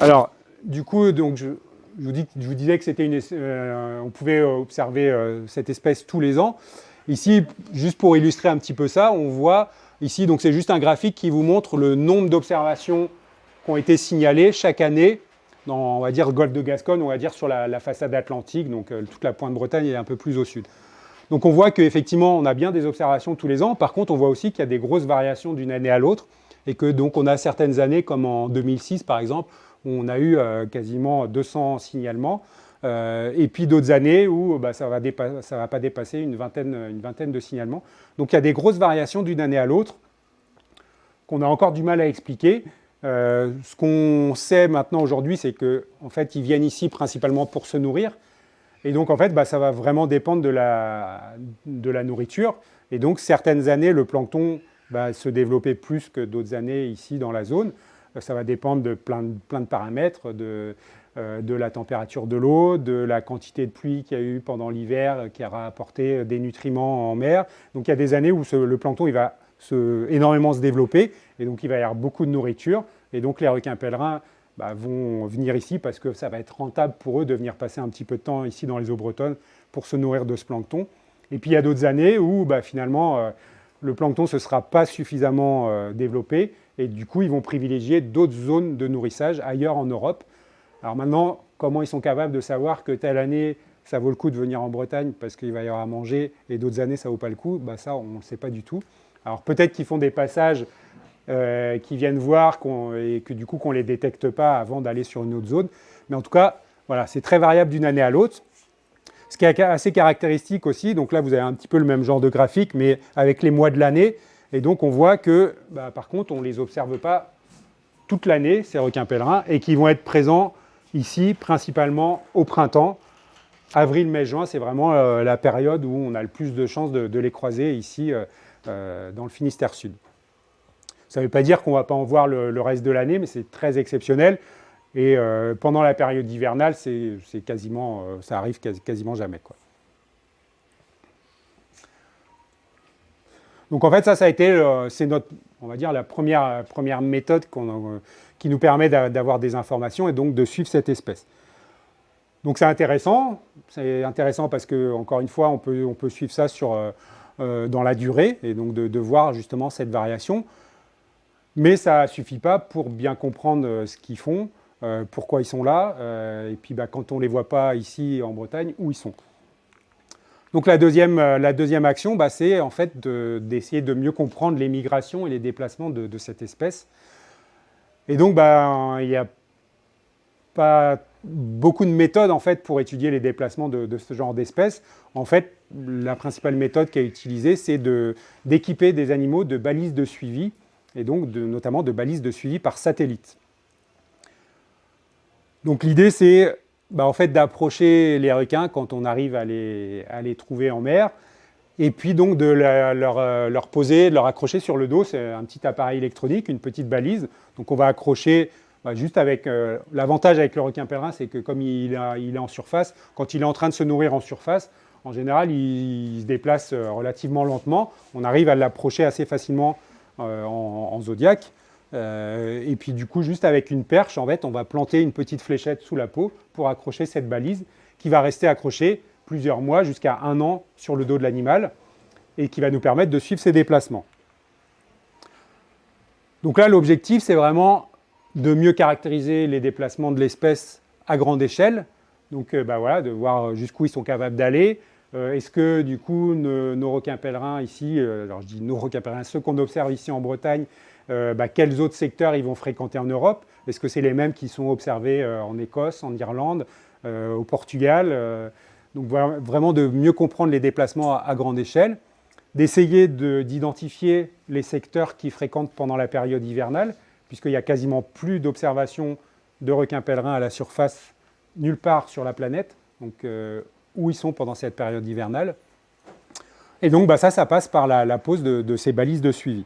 Alors, du coup, donc, je, vous, disais que c'était une, euh, on pouvait observer euh, cette espèce tous les ans. Ici, juste pour illustrer un petit peu ça, on voit ici, donc c'est juste un graphique qui vous montre le nombre d'observations qui ont été signalées chaque année on va dire, le golfe de Gascogne, on va dire sur la, façade atlantique, donc euh, toute la pointe Bretagne est un peu plus au sud. Donc on voit qu'effectivement, on a bien des observations tous les ans. Par contre, on voit aussi qu'il y a des grosses variations d'une année à l'autre et que donc on a certaines années, comme en 2006 par exemple, on a eu euh, quasiment 200 signalements. Euh, et puis d'autres années où bah, ça ne va, pas dépasser une vingtaine de signalements. Donc il y a des grosses variations d'une année à l'autre qu'on a encore du mal à expliquer. Euh, ce qu'on sait maintenant aujourd'hui, c'est qu'en en fait, ils viennent ici principalement pour se nourrir. Et donc, en fait, bah, ça va vraiment dépendre de la, nourriture. Et donc, certaines années, le plancton va se développer plus que d'autres années ici dans la zone. Euh, ça va dépendre de plein de, paramètres, de, euh, de la température de l'eau, de la quantité de pluie qu'il y a eu pendant l'hiver qui aura apporté des nutriments en mer. Donc il y a des années où le plancton il va énormément se développer et donc il va y avoir beaucoup de nourriture et donc les requins pèlerins bah, vont venir ici parce que ça va être rentable pour eux de venir passer un petit peu de temps ici dans les eaux bretonnes pour se nourrir de ce plancton. Et puis il y a d'autres années où bah, finalement euh, le plancton ne se sera pas suffisamment euh, développé et du coup ils vont privilégier d'autres zones de nourrissage ailleurs en Europe. Alors maintenant, comment ils sont capables de savoir que telle année ça vaut le coup de venir en Bretagne parce qu'il va y avoir à manger et d'autres années ça vaut pas le coup, bah, ça on ne le sait pas du tout. Alors peut-être qu'ils font des passages euh, qui viennent voir et que du coup qu'on ne les détecte pas avant d'aller sur une autre zone. Mais en tout cas, voilà, c'est très variable d'une année à l'autre. Ce qui est assez caractéristique aussi, donc là vous avez un petit peu le même genre de graphique, mais avec les mois de l'année. Et donc on voit que, bah, par contre, on ne les observe pas toute l'année, ces requins pèlerins, et qui vont être présents ici principalement au printemps. Avril, mai, juin, c'est vraiment euh, la période où on a le plus de chances de, les croiser ici euh, dans le Finistère Sud. Ça ne veut pas dire qu'on ne va pas en voir le, reste de l'année, mais c'est très exceptionnel. Et euh, pendant la période hivernale, quasiment, euh, ça arrive quasiment jamais. Quoi. Donc en fait, ça, ça a été, euh, c'est notre, on va dire, la première, première méthode qui nous permet d'avoir des informations et donc de suivre cette espèce. Donc c'est intéressant, c'est intéressant parce que, encore une fois, on peut, on peut suivre ça sur, dans la durée et donc de, de voir justement cette variation. Mais ça ne suffit pas pour bien comprendre euh, ce qu'ils font, euh, pourquoi ils sont là, euh, et puis bah, quand on ne les voit pas ici en Bretagne, où ils sont. Donc la deuxième, la deuxième action, bah, c'est en fait d'essayer de, mieux comprendre les migrations et les déplacements de, cette espèce. Et donc bah, il n'y a pas beaucoup de méthodes en fait pour étudier les déplacements de, ce genre d'espèces. En fait, la principale méthode qui est utilisée, c'est d'équiper des animaux de balises de suivi et donc notamment de balises de suivi par satellite. Donc l'idée c'est bah, en fait, d'approcher les requins quand on arrive à les, trouver en mer, et puis donc de euh, leur, poser, de leur accrocher sur le dos, c'est un petit appareil électronique, une petite balise. Donc on va accrocher bah, juste avec... Euh, l'avantage avec le requin pèlerin, c'est que comme il, est en surface, quand il est en train de se nourrir en surface, en général, il, se déplace euh, relativement lentement. On arrive à l'approcher assez facilement euh, en, zodiaque. Euh, et puis du coup, juste avec une perche, en fait, on va planter une petite fléchette sous la peau pour accrocher cette balise qui va rester accrochée plusieurs mois jusqu'à un an sur le dos de l'animal et qui va nous permettre de suivre ses déplacements. Donc là, l'objectif, c'est vraiment de mieux caractériser les déplacements de l'espèce à grande échelle. Donc bah voilà, de voir jusqu'où ils sont capables d'aller, euh, est-ce que du coup nos, requins pèlerins ici, euh, alors je dis nos requins pèlerins, ceux qu'on observe ici en Bretagne, euh, bah, quels autres secteurs ils vont fréquenter en Europe? Est-ce que c'est les mêmes qui sont observés en Écosse, en Irlande, au Portugal Donc vraiment de mieux comprendre les déplacements à, grande échelle, d'essayer d'identifier les secteurs qui fréquentent pendant la période hivernale, puisqu'il n'y a quasiment plus d'observation de requins pèlerins à la surface nulle part sur la planète. Donc où ils sont pendant cette période hivernale. Et donc bah, ça, ça passe par la, pose de, ces balises de suivi.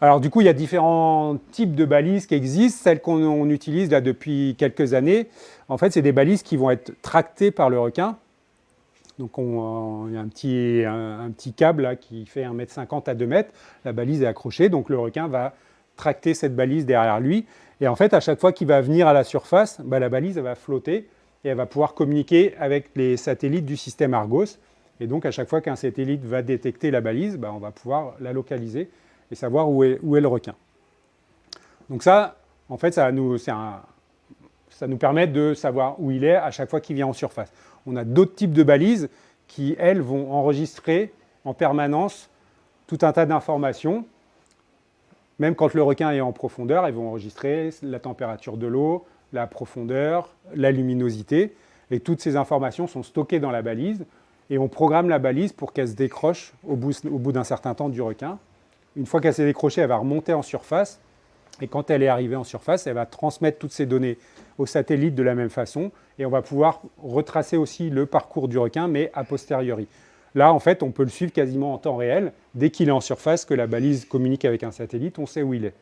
Alors du coup, il y a différents types de balises qui existent. Celles qu'on utilise là depuis quelques années, en fait, c'est des balises qui vont être tractées par le requin. Donc on, il y a un petit, câble là, qui fait 1m50 à 2 m. La balise est accrochée, donc le requin va tracter cette balise derrière lui. Et en fait, à chaque fois qu'il va venir à la surface, bah, la balise va flotter et elle va pouvoir communiquer avec les satellites du système Argos. Et donc, à chaque fois qu'un satellite va détecter la balise, bah, on va pouvoir la localiser et savoir où est, le requin. Donc ça, en fait, ça nous permet de savoir où il est à chaque fois qu'il vient en surface. On a d'autres types de balises qui, elles, vont enregistrer en permanence tout un tas d'informations. Même quand le requin est en profondeur, elles vont enregistrer la température de l'eau, la profondeur, la luminosité. Et toutes ces informations sont stockées dans la balise. Et on programme la balise pour qu'elle se décroche au bout, d'un certain temps du requin. Une fois qu'elle s'est décrochée, elle va remonter en surface. Et quand elle est arrivée en surface, elle va transmettre toutes ces données au satellite de la même façon. Et on va pouvoir retracer aussi le parcours du requin, mais a posteriori. Là, en fait, on peut le suivre quasiment en temps réel. Dès qu'il est en surface, que la balise communique avec un satellite, on sait où il est.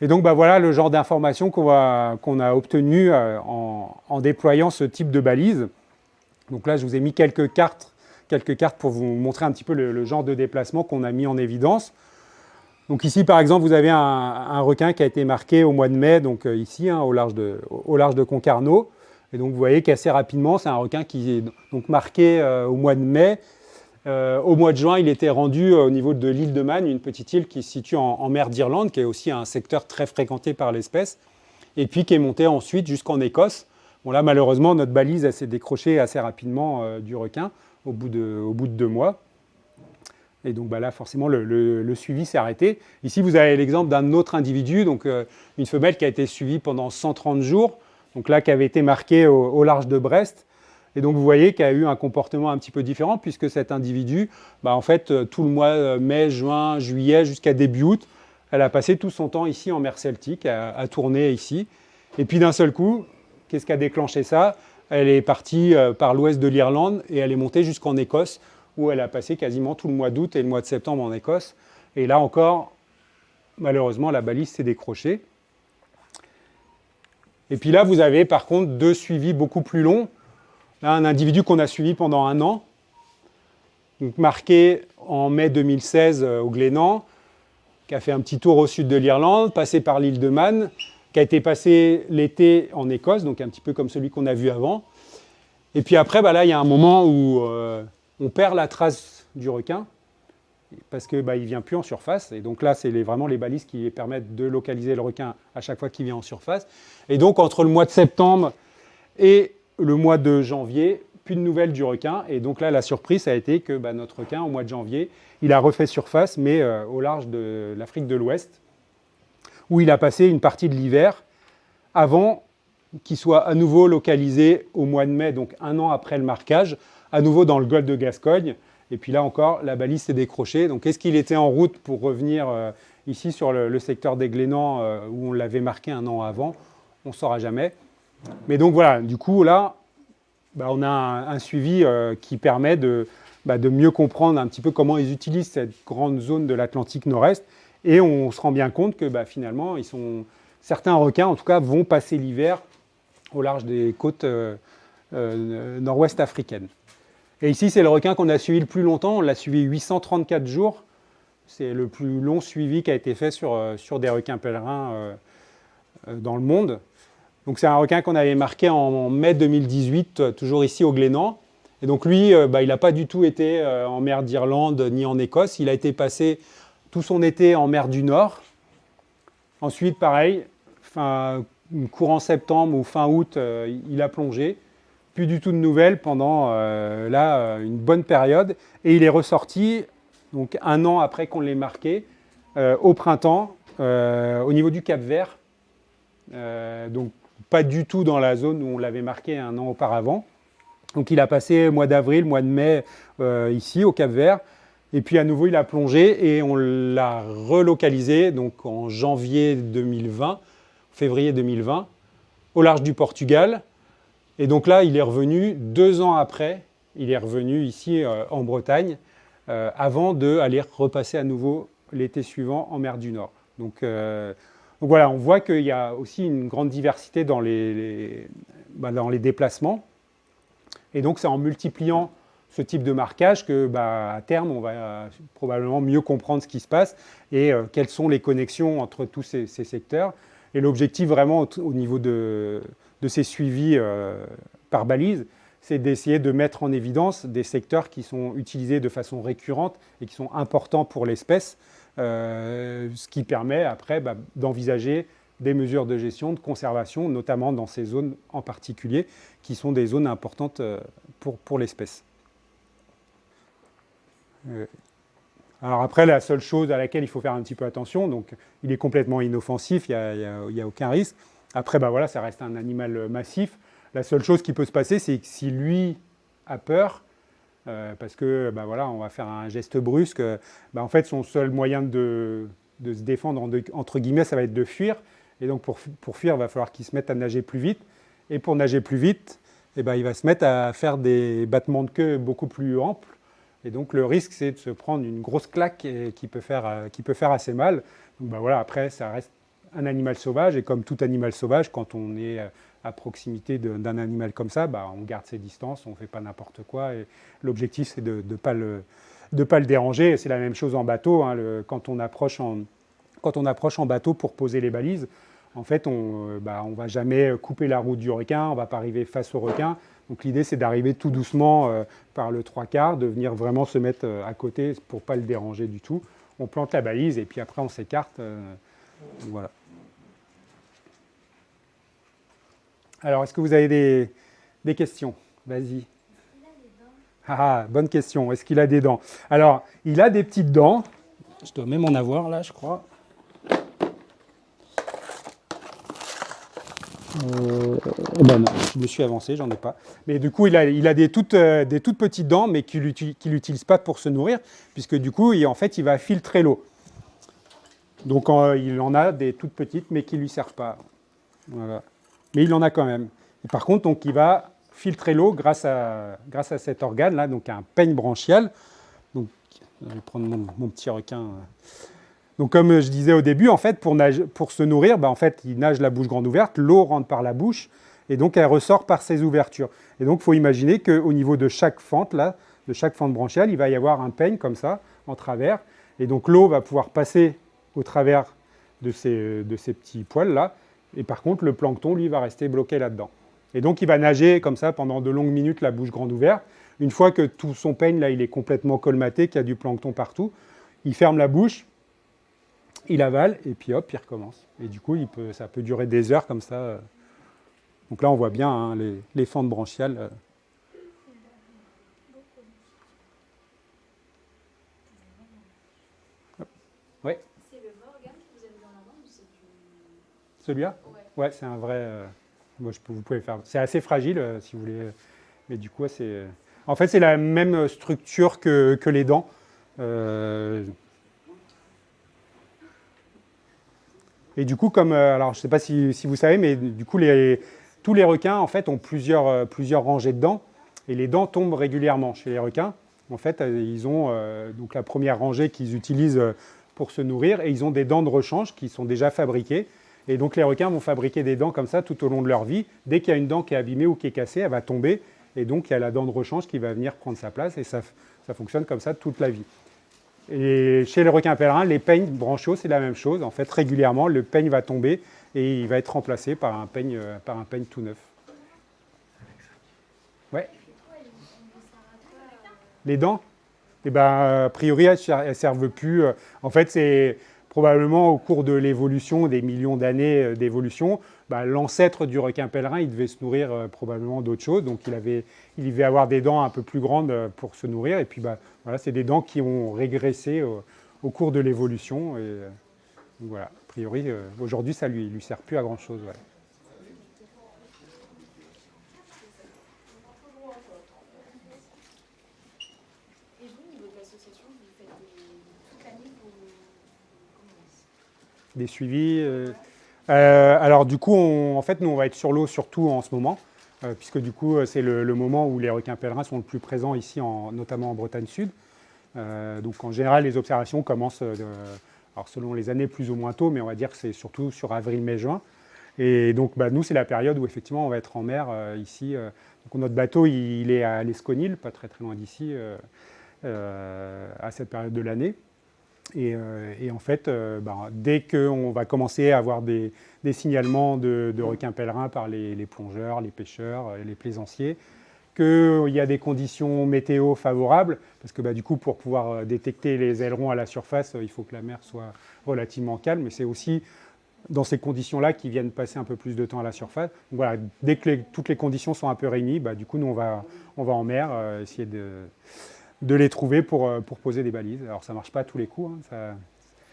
Et donc bah, voilà le genre d'informations qu'on a obtenues euh, en, déployant ce type de balise. Donc là, je vous ai mis quelques cartes, quelques cartes pour vous montrer un petit peu le, genre de déplacement qu'on a mis en évidence. Donc ici, par exemple, vous avez un, requin qui a été marqué au mois de mai, donc euh, ici, hein, au, large de, au, large de, Concarneau. Et donc vous voyez qu'assez rapidement, c'est un requin qui est donc marqué euh, au mois de mai. Euh, au mois de juin, il était rendu au niveau de l'île de Man, une petite île qui se situe en, mer d'Irlande, qui est aussi un secteur très fréquenté par l'espèce, et puis qui est monté ensuite jusqu'en Écosse. Bon là, malheureusement, notre balise s'est décrochée assez rapidement du requin au bout, de, deux mois. Et donc bah là, forcément, le, suivi s'est arrêté. Ici, vous avez l'exemple d'un autre individu, donc euh, une femelle qui a été suivie pendant 130 jours, donc là, qui avait été marquée au, large de Brest. Et donc, vous voyez qu'elle a eu un comportement un petit peu différent, puisque cet individu, bah, en fait, euh, tout le mois euh, mai, juin, juillet, jusqu'à début août, elle a passé tout son temps ici en mer Celtique, à, tourner ici. Et puis d'un seul coup, qu'est-ce qui a déclenché ça? Elle est partie par l'ouest de l'Irlande et elle est montée jusqu'en Écosse, où elle a passé quasiment tout le mois d'août et le mois de septembre en Écosse. Et là encore, malheureusement, la balise s'est décrochée. Et puis là, vous avez par contre deux suivis beaucoup plus longs. Là, un individu qu'on a suivi pendant un an, marqué en mai 2016 euh, au Glénan, qui a fait un petit tour au sud de l'Irlande, passé par l'île de Man, qui a été passé l'été en Écosse, donc un petit peu comme celui qu'on a vu avant. Et puis après, bah là, il y a un moment où euh, on perd la trace du requin parce qu'il bah, ne vient plus en surface. Et donc là, c'est vraiment les balises qui permettent de localiser le requin à chaque fois qu'il vient en surface. Et donc, entre le mois de septembre et le mois de janvier, plus de nouvelles du requin. Et donc là, la surprise a été que bah, notre requin, au mois de janvier, il a refait surface, mais euh, au large de l'Afrique de l'Ouest, où il a passé une partie de l'hiver avant qu'il soit à nouveau localisé au mois de mai, donc un an après le marquage, à nouveau dans le golfe de Gascogne. Et puis là encore, la balise s'est décrochée. Donc est-ce qu'il était en route pour revenir euh, ici sur le, secteur des Glénans euh, où on l'avait marqué un an avant? On ne saura jamais. Mais donc voilà, du coup là, bah, on a un, suivi euh, qui permet de, bah, de, mieux comprendre un petit peu comment ils utilisent cette grande zone de l'Atlantique Nord-Est. Et on se rend bien compte que bah, finalement, certains requins, en tout cas, vont passer l'hiver au large des côtes nord-ouest africaines. Et ici, c'est le requin qu'on a suivi le plus longtemps. On l'a suivi 834 jours. C'est le plus long suivi qui a été fait sur, euh, des requins pèlerins euh, euh, dans le monde. Donc c'est un requin qu'on avait marqué en, mai 2018, toujours ici au Glénan. Et donc lui, bah, il n'a pas du tout été en mer d'Irlande ni en Écosse. Il a été passé tout son été en mer du Nord. Ensuite, pareil, fin, courant septembre ou fin août, il a plongé plus du tout de nouvelles pendant euh, là, euh, une bonne période. Et il est ressorti, donc un an après qu'on l'ait marqué, euh, au printemps, au niveau du Cap Vert. donc pas du tout dans la zone où on l'avait marqué un an auparavant. Donc il a passé mois d'avril, mois de mai ici au Cap Vert. Et puis à nouveau, il a plongé et on l'a relocalisé donc en janvier 2020, février 2020, au large du Portugal, et donc là, il est revenu deux ans après, il est revenu ici euh, en Bretagne, euh, avant d'aller repasser à nouveau l'été suivant en mer du Nord. Euh, donc, voilà, on voit qu'il y a aussi une grande diversité dans les, bah, déplacements. Et donc c'est en multipliant ce type de marquage que, bah, à terme, on va probablement mieux comprendre ce qui se passe et quelles sont les connexions entre tous ces, secteurs. Et l'objectif vraiment au niveau de, ces suivis euh, par balise, c'est d'essayer de mettre en évidence des secteurs qui sont utilisés de façon récurrente et qui sont importants pour l'espèce, euh, ce qui permet après bah, d'envisager des mesures de gestion, de conservation, notamment dans ces zones en particulier, qui sont des zones importantes euh, pour, pour l'espèce. Alors après, la seule chose à laquelle il faut faire un petit peu attention, donc il est complètement inoffensif, il n'y a, a, aucun risque, après, bah voilà, ça reste un animal euh, massif. La seule chose qui peut se passer, c'est que si lui a peur, euh, parce que bah voilà, on va faire un geste brusque, bah en fait, son seul moyen de, se défendre, entre guillemets, ça va être de fuir. Et donc, pour, fuir, il va falloir qu'il se mette à nager plus vite. Et pour nager plus vite, eh ben, il va se mettre à faire des battements de queue beaucoup plus amples. Et donc, le risque, c'est de se prendre une grosse claque qui peut faire, euh, qui peut faire assez mal. Bah voilà, après, ça reste un animal sauvage, et comme tout animal sauvage, quand on est euh, à proximité d'un animal comme ça, bah, on garde ses distances, on ne fait pas n'importe quoi, l'objectif c'est de ne pas, le, ne déranger. C'est la même chose en bateau. Hein, quand, on approche en, bateau pour poser les balises, en fait, on ne bah, va jamais couper la route du requin, on ne va pas arriver face au requin. Donc l'idée, c'est d'arriver tout doucement par le trois quarts, de venir vraiment se mettre à côté pour ne pas le déranger du tout. On plante la balise et puis après, on s'écarte. voilà. Alors, est-ce que vous avez des, questions? Vas-y. Ah, ah, bonne question. Est-ce qu'il a des dents? Alors, il a des petites dents. Je dois même en avoir là, je crois. Euh, ben non, je me suis avancé, j'en ai pas. Mais du coup, il a, il a des, toutes, euh, des, toutes, petites dents, mais qu'il n'utilise pas pour se nourrir, puisque du coup, il, en fait, il va filtrer l'eau. Donc, il en a des toutes petites, mais qui ne lui servent pas. Voilà mais il en a quand même. par contre, donc, il va filtrer l'eau grâce à, grâce à cet organe-là, donc un peigne branchial. Donc, je vais prendre mon, petit requin. Donc, comme je disais au début, en fait, pour, se nourrir, bah, en fait, il nage la bouche grande ouverte, l'eau rentre par la bouche, et donc elle ressort par ces ouvertures. Et donc, il faut imaginer qu'au niveau de chaque fente, là, de chaque fente branchiale, il va y avoir un peigne comme ça, en travers, et donc l'eau va pouvoir passer au travers de ces, de ces petits poils-là, et par contre, le plancton, lui, va rester bloqué là-dedans. Et donc, il va nager comme ça pendant de longues minutes, la bouche grande ouverte. Une fois que tout son peigne, là, il est complètement colmaté, qu'il y a du plancton partout, il ferme la bouche, il avale, et puis hop, il recommence. Et du coup, ça peut durer des heures comme ça. Donc là, on voit bien hein, les, fentes branchiales. Euh. Oui. C'est le organe que vous avez dans la main ou c'est du... Celui-là? Ouais, c'est un vrai. Euh, moi, je peux, vous pouvez faire. C'est assez fragile, euh, si vous voulez. Mais du coup, c'est. En fait, c'est la même structure que, les dents. Euh, et du coup, comme. Alors, je ne sais pas si, vous savez, mais du coup, les, tous les requins, en fait, ont plusieurs, plusieurs rangées de dents. Et les dents tombent régulièrement chez les requins. En fait, ils ont donc la première rangée qu'ils utilisent pour se nourrir et ils ont des dents de rechange qui sont déjà fabriquées. Et donc les requins vont fabriquer des dents comme ça tout au long de leur vie. Dès qu'il y a une dent qui est abîmée ou qui est cassée, elle va tomber. Et donc il y a la dent de rechange qui va venir prendre sa place. Et ça, ça fonctionne comme ça toute la vie. Et chez les requins pèlerins, les peignes branchiaux, c'est la même chose. En fait, régulièrement, le peigne va tomber et il va être remplacé par un peigne, euh, par un peigne tout neuf. Ouais. Les dents Eh bien, a priori, elles ne servent plus. En fait, c'est probablement au cours de l'évolution, des millions d'années euh, d'évolution, bah, l'ancêtre du requin pèlerin, il devait se nourrir euh, probablement d'autres choses. Donc il, avait, il devait avoir des dents un peu plus grandes euh, pour se nourrir. Et puis bah, voilà, c'est des dents qui ont régressé au, cours de l'évolution. Et voilà, a priori, aujourd'hui, ça ne lui, lui sert plus à grand-chose. Des suivis. Euh, euh, alors du coup, en fait, nous, on va être sur l'eau surtout en ce moment, euh, puisque du coup, c'est le, moment où les requins pèlerins sont le plus présents ici, en, notamment en Bretagne Sud. donc en général, les observations commencent, alors selon les années, plus ou moins tôt, mais on va dire que c'est surtout sur avril, mai, juin. Et donc, bah, nous, c'est la période où effectivement on va être en mer ici. donc, notre bateau, il, est à l'Esconil, pas très très loin d'ici, à cette période de l'année. Euh, et, en fait, euh, ben, dès qu'on va commencer à avoir des, signalements de, requins pèlerins par les, plongeurs, les pêcheurs, euh, les plaisanciers, qu'il y a des conditions météo favorables, parce que bah, du coup, pour pouvoir détecter les ailerons à la surface, il faut que la mer soit relativement calme, mais c'est aussi dans ces conditions-là qu'ils viennent passer un peu plus de temps à la surface. Donc voilà, dès que toutes les conditions sont un peu réunies, bah, du coup, nous, on va, on va en mer, essayer de de les trouver pour, euh, pour poser des balises. Alors ça ne marche pas à tous les coups, hein.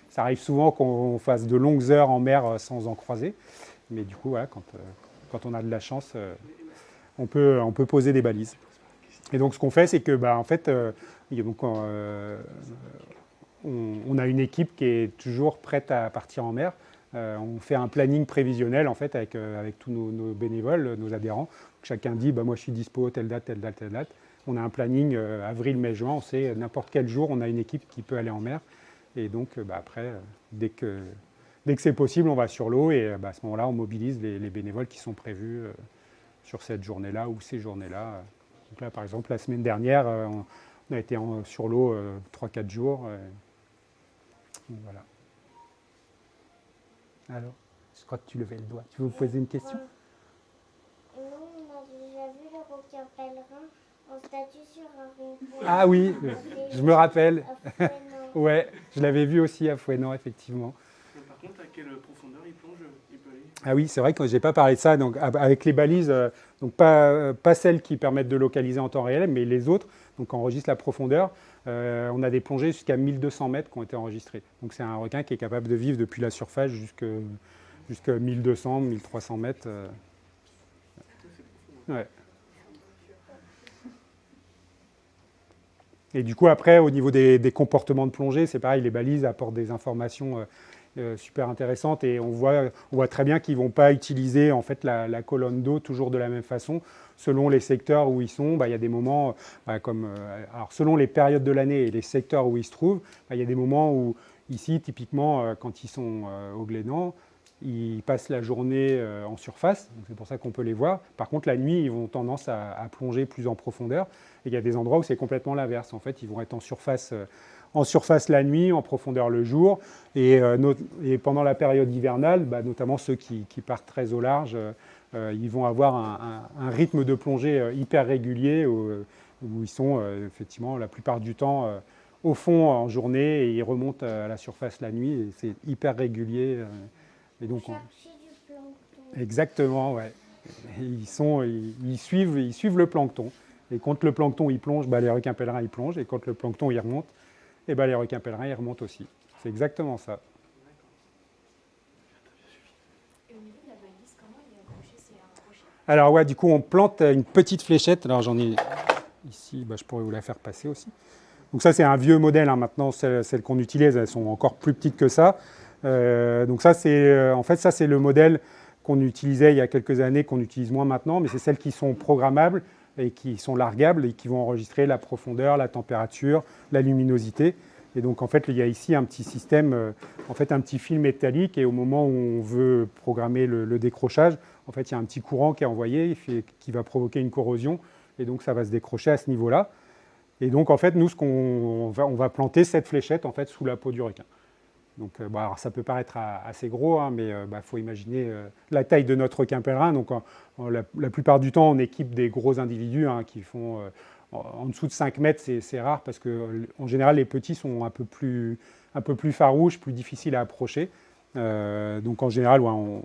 ça, arrive souvent qu'on fasse de longues heures en mer euh, sans en croiser, mais du coup, euh, quand on a de la chance, on, peut, poser des balises. Et donc ce qu'on fait, c'est que bah, en fait, on, a une équipe qui est toujours prête à partir en mer. on fait un planning prévisionnel en fait avec, avec tous nos, bénévoles, nos adhérents. Chacun dit bah, moi je suis dispo telle date, telle date, telle date on a un planning euh, avril, mai, juin, on sait euh, n'importe quel jour, on a une équipe qui peut aller en mer. Et donc, euh, bah, après, dès que, dès que c'est possible, on va sur l'eau et bah, à ce moment-là, on mobilise les, bénévoles qui sont prévus sur cette journée-là ou ces journées-là. Donc là, par exemple, la semaine dernière, On a été sur l'eau 3-4 jours. voilà. Alors, je crois que tu levais le doigt. Tu veux vous poser une question? Nous, on a déjà vu le requin pèlerin en statue sur un rond-point. Ah oui, je me rappelle. Ouais, je l'avais vu aussi à Fouenan, effectivement. Par contre, à quelle profondeur il plonge Il peut aller? Ah oui, c'est vrai que je n'ai pas parlé de ça. Donc, ab- avec les balises, euh, donc pas, euh, pas celles qui permettent de localiser en temps réel, mais les autres, donc on enregistre la profondeur. Euh, on a des plongées jusqu'à 1200 mètres qui ont été enregistrées. Donc c'est un requin qui est capable de vivre depuis la surface jusqu'à jusqu'à 1200, 1300 mètres. euh. Ouais. Et du coup, après, au niveau des, comportements de plongée, c'est pareil, les balises apportent des informations euh, euh, super intéressantes et on voit, très bien qu'ils ne vont pas utiliser en fait, la, colonne d'eau toujours de la même façon. Selon les secteurs où ils sont, bah, il y a des moments, bah, comme, euh, alors selon les périodes de l'année et les secteurs où ils se trouvent, bah, il y a des moments où, ici, typiquement, quand ils sont au Glénan, ils passent la journée en surface, c'est pour ça qu'on peut les voir. Par contre, la nuit, ils ont tendance à plonger plus en profondeur. Et il y a des endroits où c'est complètement l'inverse. En fait, ils vont être en surface, euh, en surface la nuit, en profondeur le jour. Et, euh, et pendant la période hivernale, bah, notamment ceux qui, qui partent très au large, euh, ils vont avoir un, un- un rythme de plongée hyper régulier où, où ils sont effectivement la plupart du temps au fond en journée et ils remontent à la surface la nuit. Et c'est hyper régulier. et donc, on- Chercher du plancton. Exactement, ouais. Ils, sont, ils, ils suivent, ils suivent le plancton. Et quand le plancton il plonge, bah, les requins pèlerins ils plongent. Et quand le plancton il remonte, et bah, les requins pèlerins ils remontent aussi. C'est exactement ça. Alors ouais, du coup on plante une petite fléchette. Alors j'en ai ici, bah, je pourrais vous la faire passer aussi. Donc ça c'est un vieux modèle. hein. Maintenant celles, celles qu'on utilise, elles sont encore plus petites que ça. Euh, donc ça c'est, euh, en fait ça c'est le modèle qu'on utilisait il y a quelques années, qu'on utilise moins maintenant, mais c'est celles qui sont programmables et qui sont largables et qui vont enregistrer la profondeur, la température, la luminosité. Et donc en fait il y a ici un petit système, euh, en fait un petit fil métallique et au moment où on veut programmer le, décrochage, en fait il y a un petit courant qui est envoyé qui va provoquer une corrosion et donc ça va se décrocher à ce niveau-là. Et donc en fait nous ce on va, va planter cette fléchette en fait sous la peau du requin. Donc euh, alors, ça peut paraître assez gros, hein, mais il faut imaginer euh, la taille de notre requin. Donc en- en la, plupart du temps on équipe des gros individus hein, qui font euh, en en dessous de 5 mètres, c'est- rare parce qu'en général les petits sont un peu plus, un peu plus farouches, plus difficiles à approcher. Euh, donc en général, on,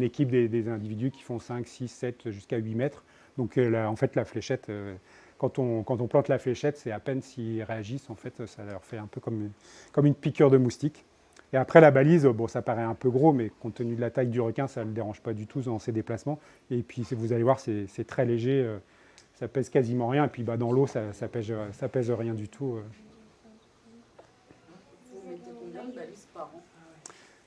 équipe des, individus qui font 5, 6, 7, jusqu'à 8 mètres. Donc euh, en fait, la fléchette, euh, quand, on, quand on plante la fléchette, c'est à peine s'ils réagissent, en fait, ça leur fait un peu comme, comme une piqûre de moustique. Et après, la balise, bon, ça paraît un peu gros, mais compte tenu de la taille du requin, ça ne le dérange pas du tout dans ses déplacements. Et puis, vous allez voir, c'est très léger, euh, ça pèse quasiment rien. Et puis, bah, dans l'eau, ça pèse, rien du tout. euh.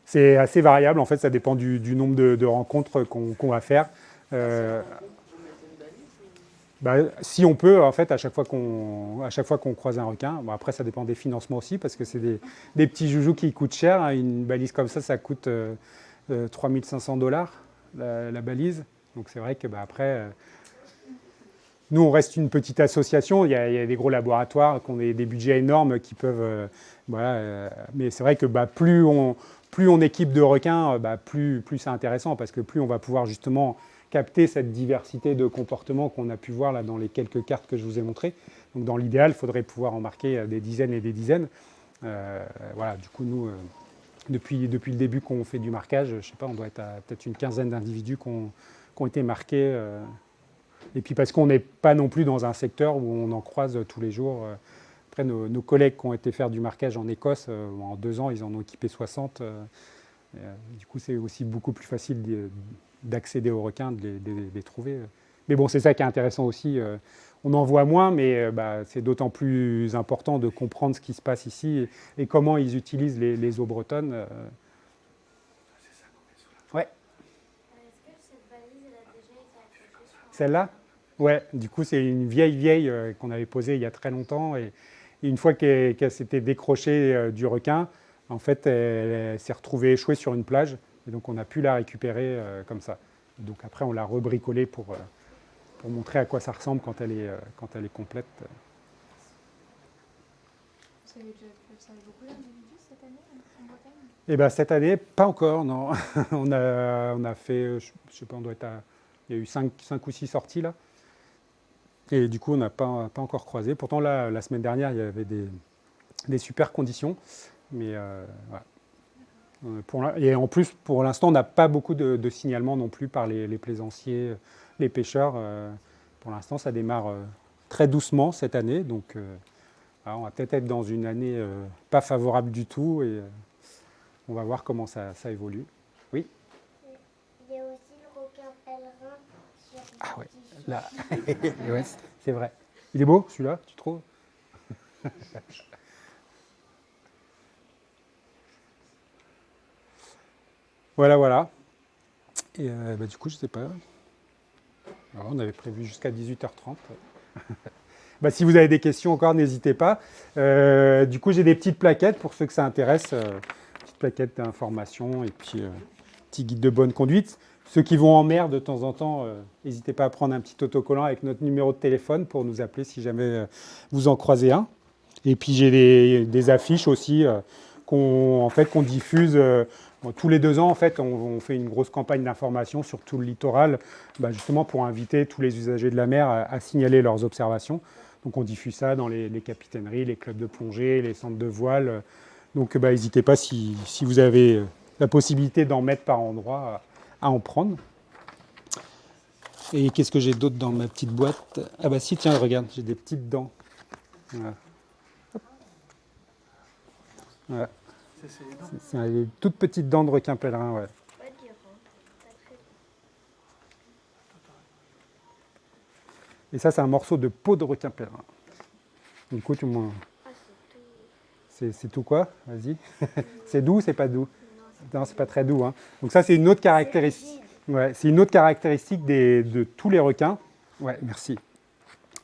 C'est assez variable, en fait, ça dépend du, nombre de, rencontres qu'on qu'on va faire. Euh, Vous mettez une balise ou- bah, si on peut, en fait, à chaque fois qu'on croise un requin, après ça dépend des financements aussi, parce que c'est des, petits joujoux qui coûtent cher. hein. Une balise comme ça, ça coûte euh, euh, 3500 dollars la, balise. Donc c'est vrai que bah, après, euh, nous on reste une petite association. Il y a, des gros laboratoires qui ont des, budgets énormes qui peuvent, euh, euh, mais c'est vrai que bah, plus on équipe de requins, euh, plus c'est intéressant, parce que plus on va pouvoir justement capter cette diversité de comportements qu'on a pu voir là dans les quelques cartes que je vous ai montrées. Donc dans l'idéal, il faudrait pouvoir en marquer euh, des dizaines et des dizaines. Euh, voilà, du coup, nous, euh, depuis, le début qu'on fait du marquage, je ne sais pas, on doit être à peut-être une quinzaine d'individus qui ont, été marqués. et puis parce qu'on n'est pas non plus dans un secteur où on en croise tous les jours. Après, nos, nos collègues qui ont été faire du marquage en Écosse, en deux ans, ils en ont équipé 60. euh, et, euh, du coup, c'est aussi beaucoup plus facile d'accéder aux requins, de les, trouver. Mais bon, c'est ça qui est intéressant aussi. euh, On en voit moins, mais euh, bah, c'est d'autant plus important de comprendre ce qui se passe ici et, comment ils utilisent les, eaux bretonnes. euh. Ouais, celle-là? Ouais, du coup, c'est une vieille vieille qu'on avait posée il y a très longtemps. Et, une fois qu'elle s'était décrochée du requin, en fait, elle s'est retrouvée échouée sur une plage. Et donc, on a pu la récupérer euh, comme ça. Donc, après, on l'a rebricolée pour, euh, pour montrer à quoi ça ressemble quand elle est, euh, quand elle est complète. Ça avait déjà avait beaucoup d'individus cette année en Bretagne Eh ben, cette année, pas encore, non. on, a, on a fait, je ne sais pas, on doit être à, il y a eu 5, ou 6 sorties là. Et du coup, on n'a pas, pas encore croisé. Pourtant, là, la semaine dernière, il y avait des, des super conditions. Mais voilà. Euh, pour la- et en plus, pour l'instant, on n'a pas beaucoup de, de signalements non plus par les, les plaisanciers, les pêcheurs. Euh, Pour l'instant, ça démarre euh, très doucement cette année. Donc, euh, on va peut-être être dans une année euh, pas favorable du tout. Et euh, on va voir comment ça, ça évolue. Il y a aussi le requin pèlerin sur Ah ouais, Là, Ouais, c'est vrai. Il est beau celui-là, tu trouves? Voilà, voilà. Et euh, bah, du coup, je sais pas. On avait prévu jusqu'à 18h30. Bah, si vous avez des questions encore, n'hésitez pas. Euh, du coup, j'ai des petites plaquettes pour ceux que ça intéresse. euh, petites plaquettes d'information et puis euh, petit guide de bonne conduite. Ceux qui vont en mer de temps en temps, n'hésitez pas à prendre un petit autocollant avec notre numéro de téléphone pour nous appeler si jamais vous en croisez un. Et puis j'ai des, des affiches aussi qu'on en fait, qu'on diffuse tous les deux ans. En fait, on, fait une grosse campagne d'information sur tout le littoral, bah, justement pour inviter tous les usagers de la mer à, signaler leurs observations. Donc on diffuse ça dans les, capitaineries, les clubs de plongée, les centres de voile. Donc bah, n'hésitez pas si, vous avez euh, la possibilité d'en mettre par endroit à, à en prendre. Et qu'est-ce que j'ai d'autre dans ma petite boîte? Ah bah si, tiens, regarde, j'ai des petites dents. Voilà. Voilà. C'est des toutes petites dents de requin pèlerin, ouais. Et ça, c'est un morceau de peau de requin pèlerin. Du coup, tu m'en... C'est tout. Quoi? Vas-y. c'est doux ou c'est pas doux? Non, c'est pas très doux. hein. Donc ça, c'est une autre caractéristique. Ouais, c'est une autre caractéristique des- de tous les requins. Ouais, merci.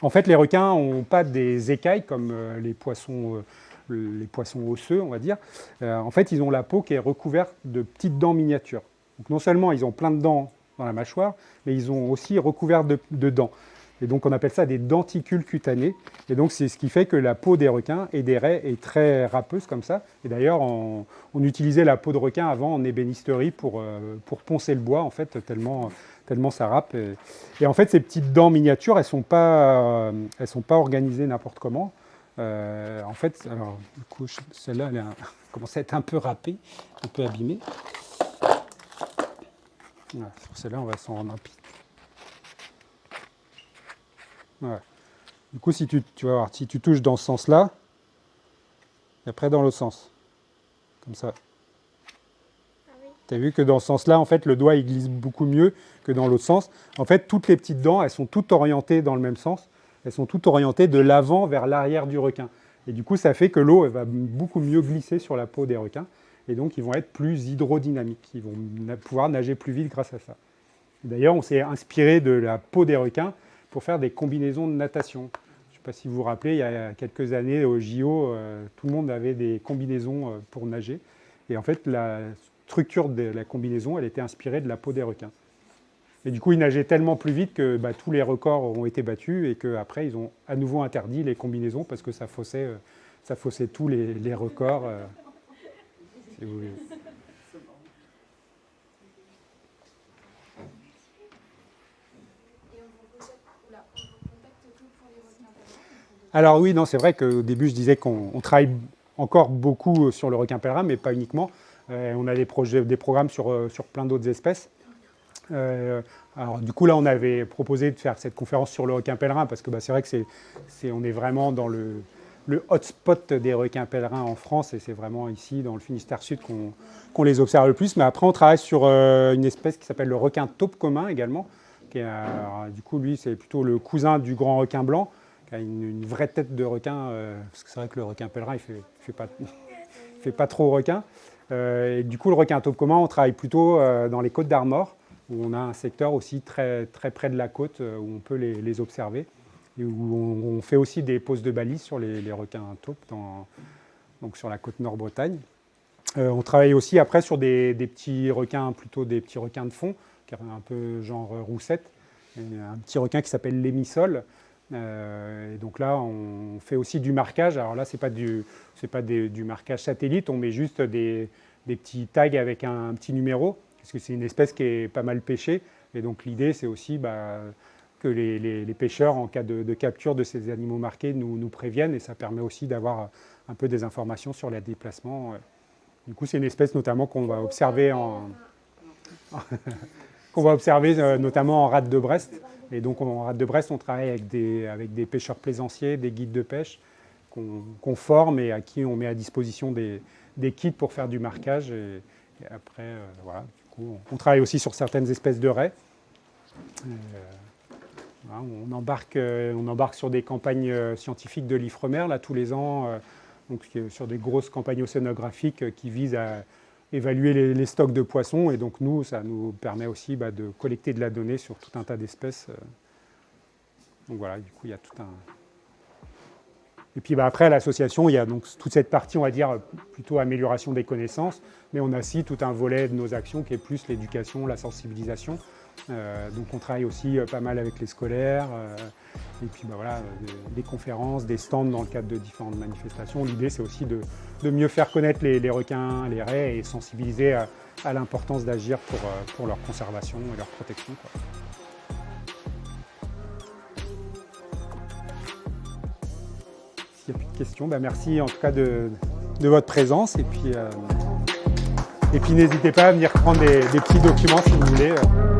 En fait, les requins n'ont pas des écailles comme euh, les poissons, euh, les poissons osseux, on va dire. Euh, en fait, ils ont la peau qui est recouverte de petites dents miniatures. Donc non seulement ils ont plein de dents dans la mâchoire, mais ils ont aussi recouvert de, de dents. Et donc on appelle ça des denticules cutanés. Et donc c'est ce qui fait que la peau des requins et des raies est très râpeuse comme ça. Et d'ailleurs, on, utilisait la peau de requin avant en ébénisterie pour, euh, pour poncer le bois, en fait, tellement, tellement ça râpe. Et, en fait, ces petites dents miniatures, elles ne sont, euh, elles sont pas organisées n'importe comment. Euh, en fait, alors, du coup, celle-là, elle commence à être un peu râpée, un peu abîmée. Voilà, sur celle-là, on va s'en rendre rapide. Voilà. Du coup, si tu, tu vas voir, si tu touches dans ce sens-là, et après dans l'autre sens, comme ça. Ah oui. Tu as vu que dans ce sens-là, en fait, le doigt il glisse beaucoup mieux que dans l'autre sens. En fait, toutes les petites dents, elles sont toutes orientées dans le même sens. Elles sont toutes orientées de l'avant vers l'arrière du requin. Et du coup, ça fait que l'eau va beaucoup mieux glisser sur la peau des requins. Et donc, ils vont être plus hydrodynamiques. Ils vont pouvoir nager plus vite grâce à ça. D'ailleurs, on s'est inspiré de la peau des requins pour faire des combinaisons de natation. Je ne sais pas si vous vous rappelez, il y a quelques années au JO, euh, tout le monde avait des combinaisons euh, pour nager. Et en fait, la structure de la combinaison, elle était inspirée de la peau des requins. Et du coup, ils nageaient tellement plus vite que bah, tous les records ont été battus et qu'après, ils ont à nouveau interdit les combinaisons parce que ça faussait, euh, ça faussait tous les, records. euh, Alors oui, non, c'est vrai qu'au début, je disais qu'on on travaille encore beaucoup sur le requin pèlerin, mais pas uniquement. Euh, on a des, projets, des programmes sur, sur plein d'autres espèces. Euh, alors du coup, là, on avait proposé de faire cette conférence sur le requin pèlerin, parce que bah, c'est vrai que c'est, on est vraiment dans le, hotspot des requins pèlerins en France, et c'est vraiment ici, dans le Finistère Sud, qu'on, les observe le plus. Mais après, on travaille sur euh, une espèce qui s'appelle le requin taupe commun également. Du coup, lui, c'est plutôt le cousin du grand requin blanc qui a une, vraie tête de requin, euh, parce que c'est vrai que le requin pèlerin, il ne fait, fait, pas, fait pas trop requin. Et du coup, le requin taupe commun, on travaille plutôt dans les côtes d'Armor, où on a un secteur aussi très, très près de la côte, euh, où on peut les, observer, et où on, fait aussi des poses de balises sur les, requins taupes, donc sur la côte Nord-Bretagne. Euh, on travaille aussi après sur des, petits requins, plutôt des petits requins de fond, un peu genre roussette, Et un petit requin qui s'appelle l'émissol, Euh, et donc là, on fait aussi du marquage. Alors là, ce n'est pas, du, pas du marquage satellite, on met juste des petits tags avec un, petit numéro, parce que c'est une espèce qui est pas mal pêchée. Et donc l'idée, c'est aussi bah, que les, pêcheurs, en cas de, capture de ces animaux marqués, nous, préviennent. Et ça permet aussi d'avoir un peu des informations sur les déplacements. Du coup, c'est une espèce notamment qu'on va observer en, qu'on va observer euh, notamment en rade de Brest. Et donc en rade de Brest, on travaille avec des, avec des pêcheurs plaisanciers, des guides de pêche qu'on forme et à qui on met à disposition des, kits pour faire du marquage. Et, et après, euh, voilà, on, travaille aussi sur certaines espèces de raies. Euh, embarque, euh, on embarque sur des campagnes euh, scientifiques de l'Ifremer, là, tous les ans, sur des grosses campagnes océanographiques qui visent à évaluer les, stocks de poissons. Et donc, nous, ça nous permet aussi bah, de collecter de la donnée sur tout un tas d'espèces. Donc voilà, du coup, il y a tout un... Et puis bah, après, à l'association, il y a donc toute cette partie, on va dire, plutôt amélioration des connaissances, mais on a aussi tout un volet de nos actions qui est plus l'éducation, la sensibilisation. Euh, donc on travaille aussi euh, pas mal avec les scolaires, euh, et puis bah, voilà, des, conférences, des stands dans le cadre de différentes manifestations. L'idée, c'est aussi de, mieux faire connaître les, requins, les raies, et sensibiliser à, l'importance d'agir pour, leur conservation et leur protection. Plus de questions, bah merci en tout cas de, de votre présence. Et puis, euh, et puis n'hésitez pas à venir prendre des, des petits documents si vous voulez. euh.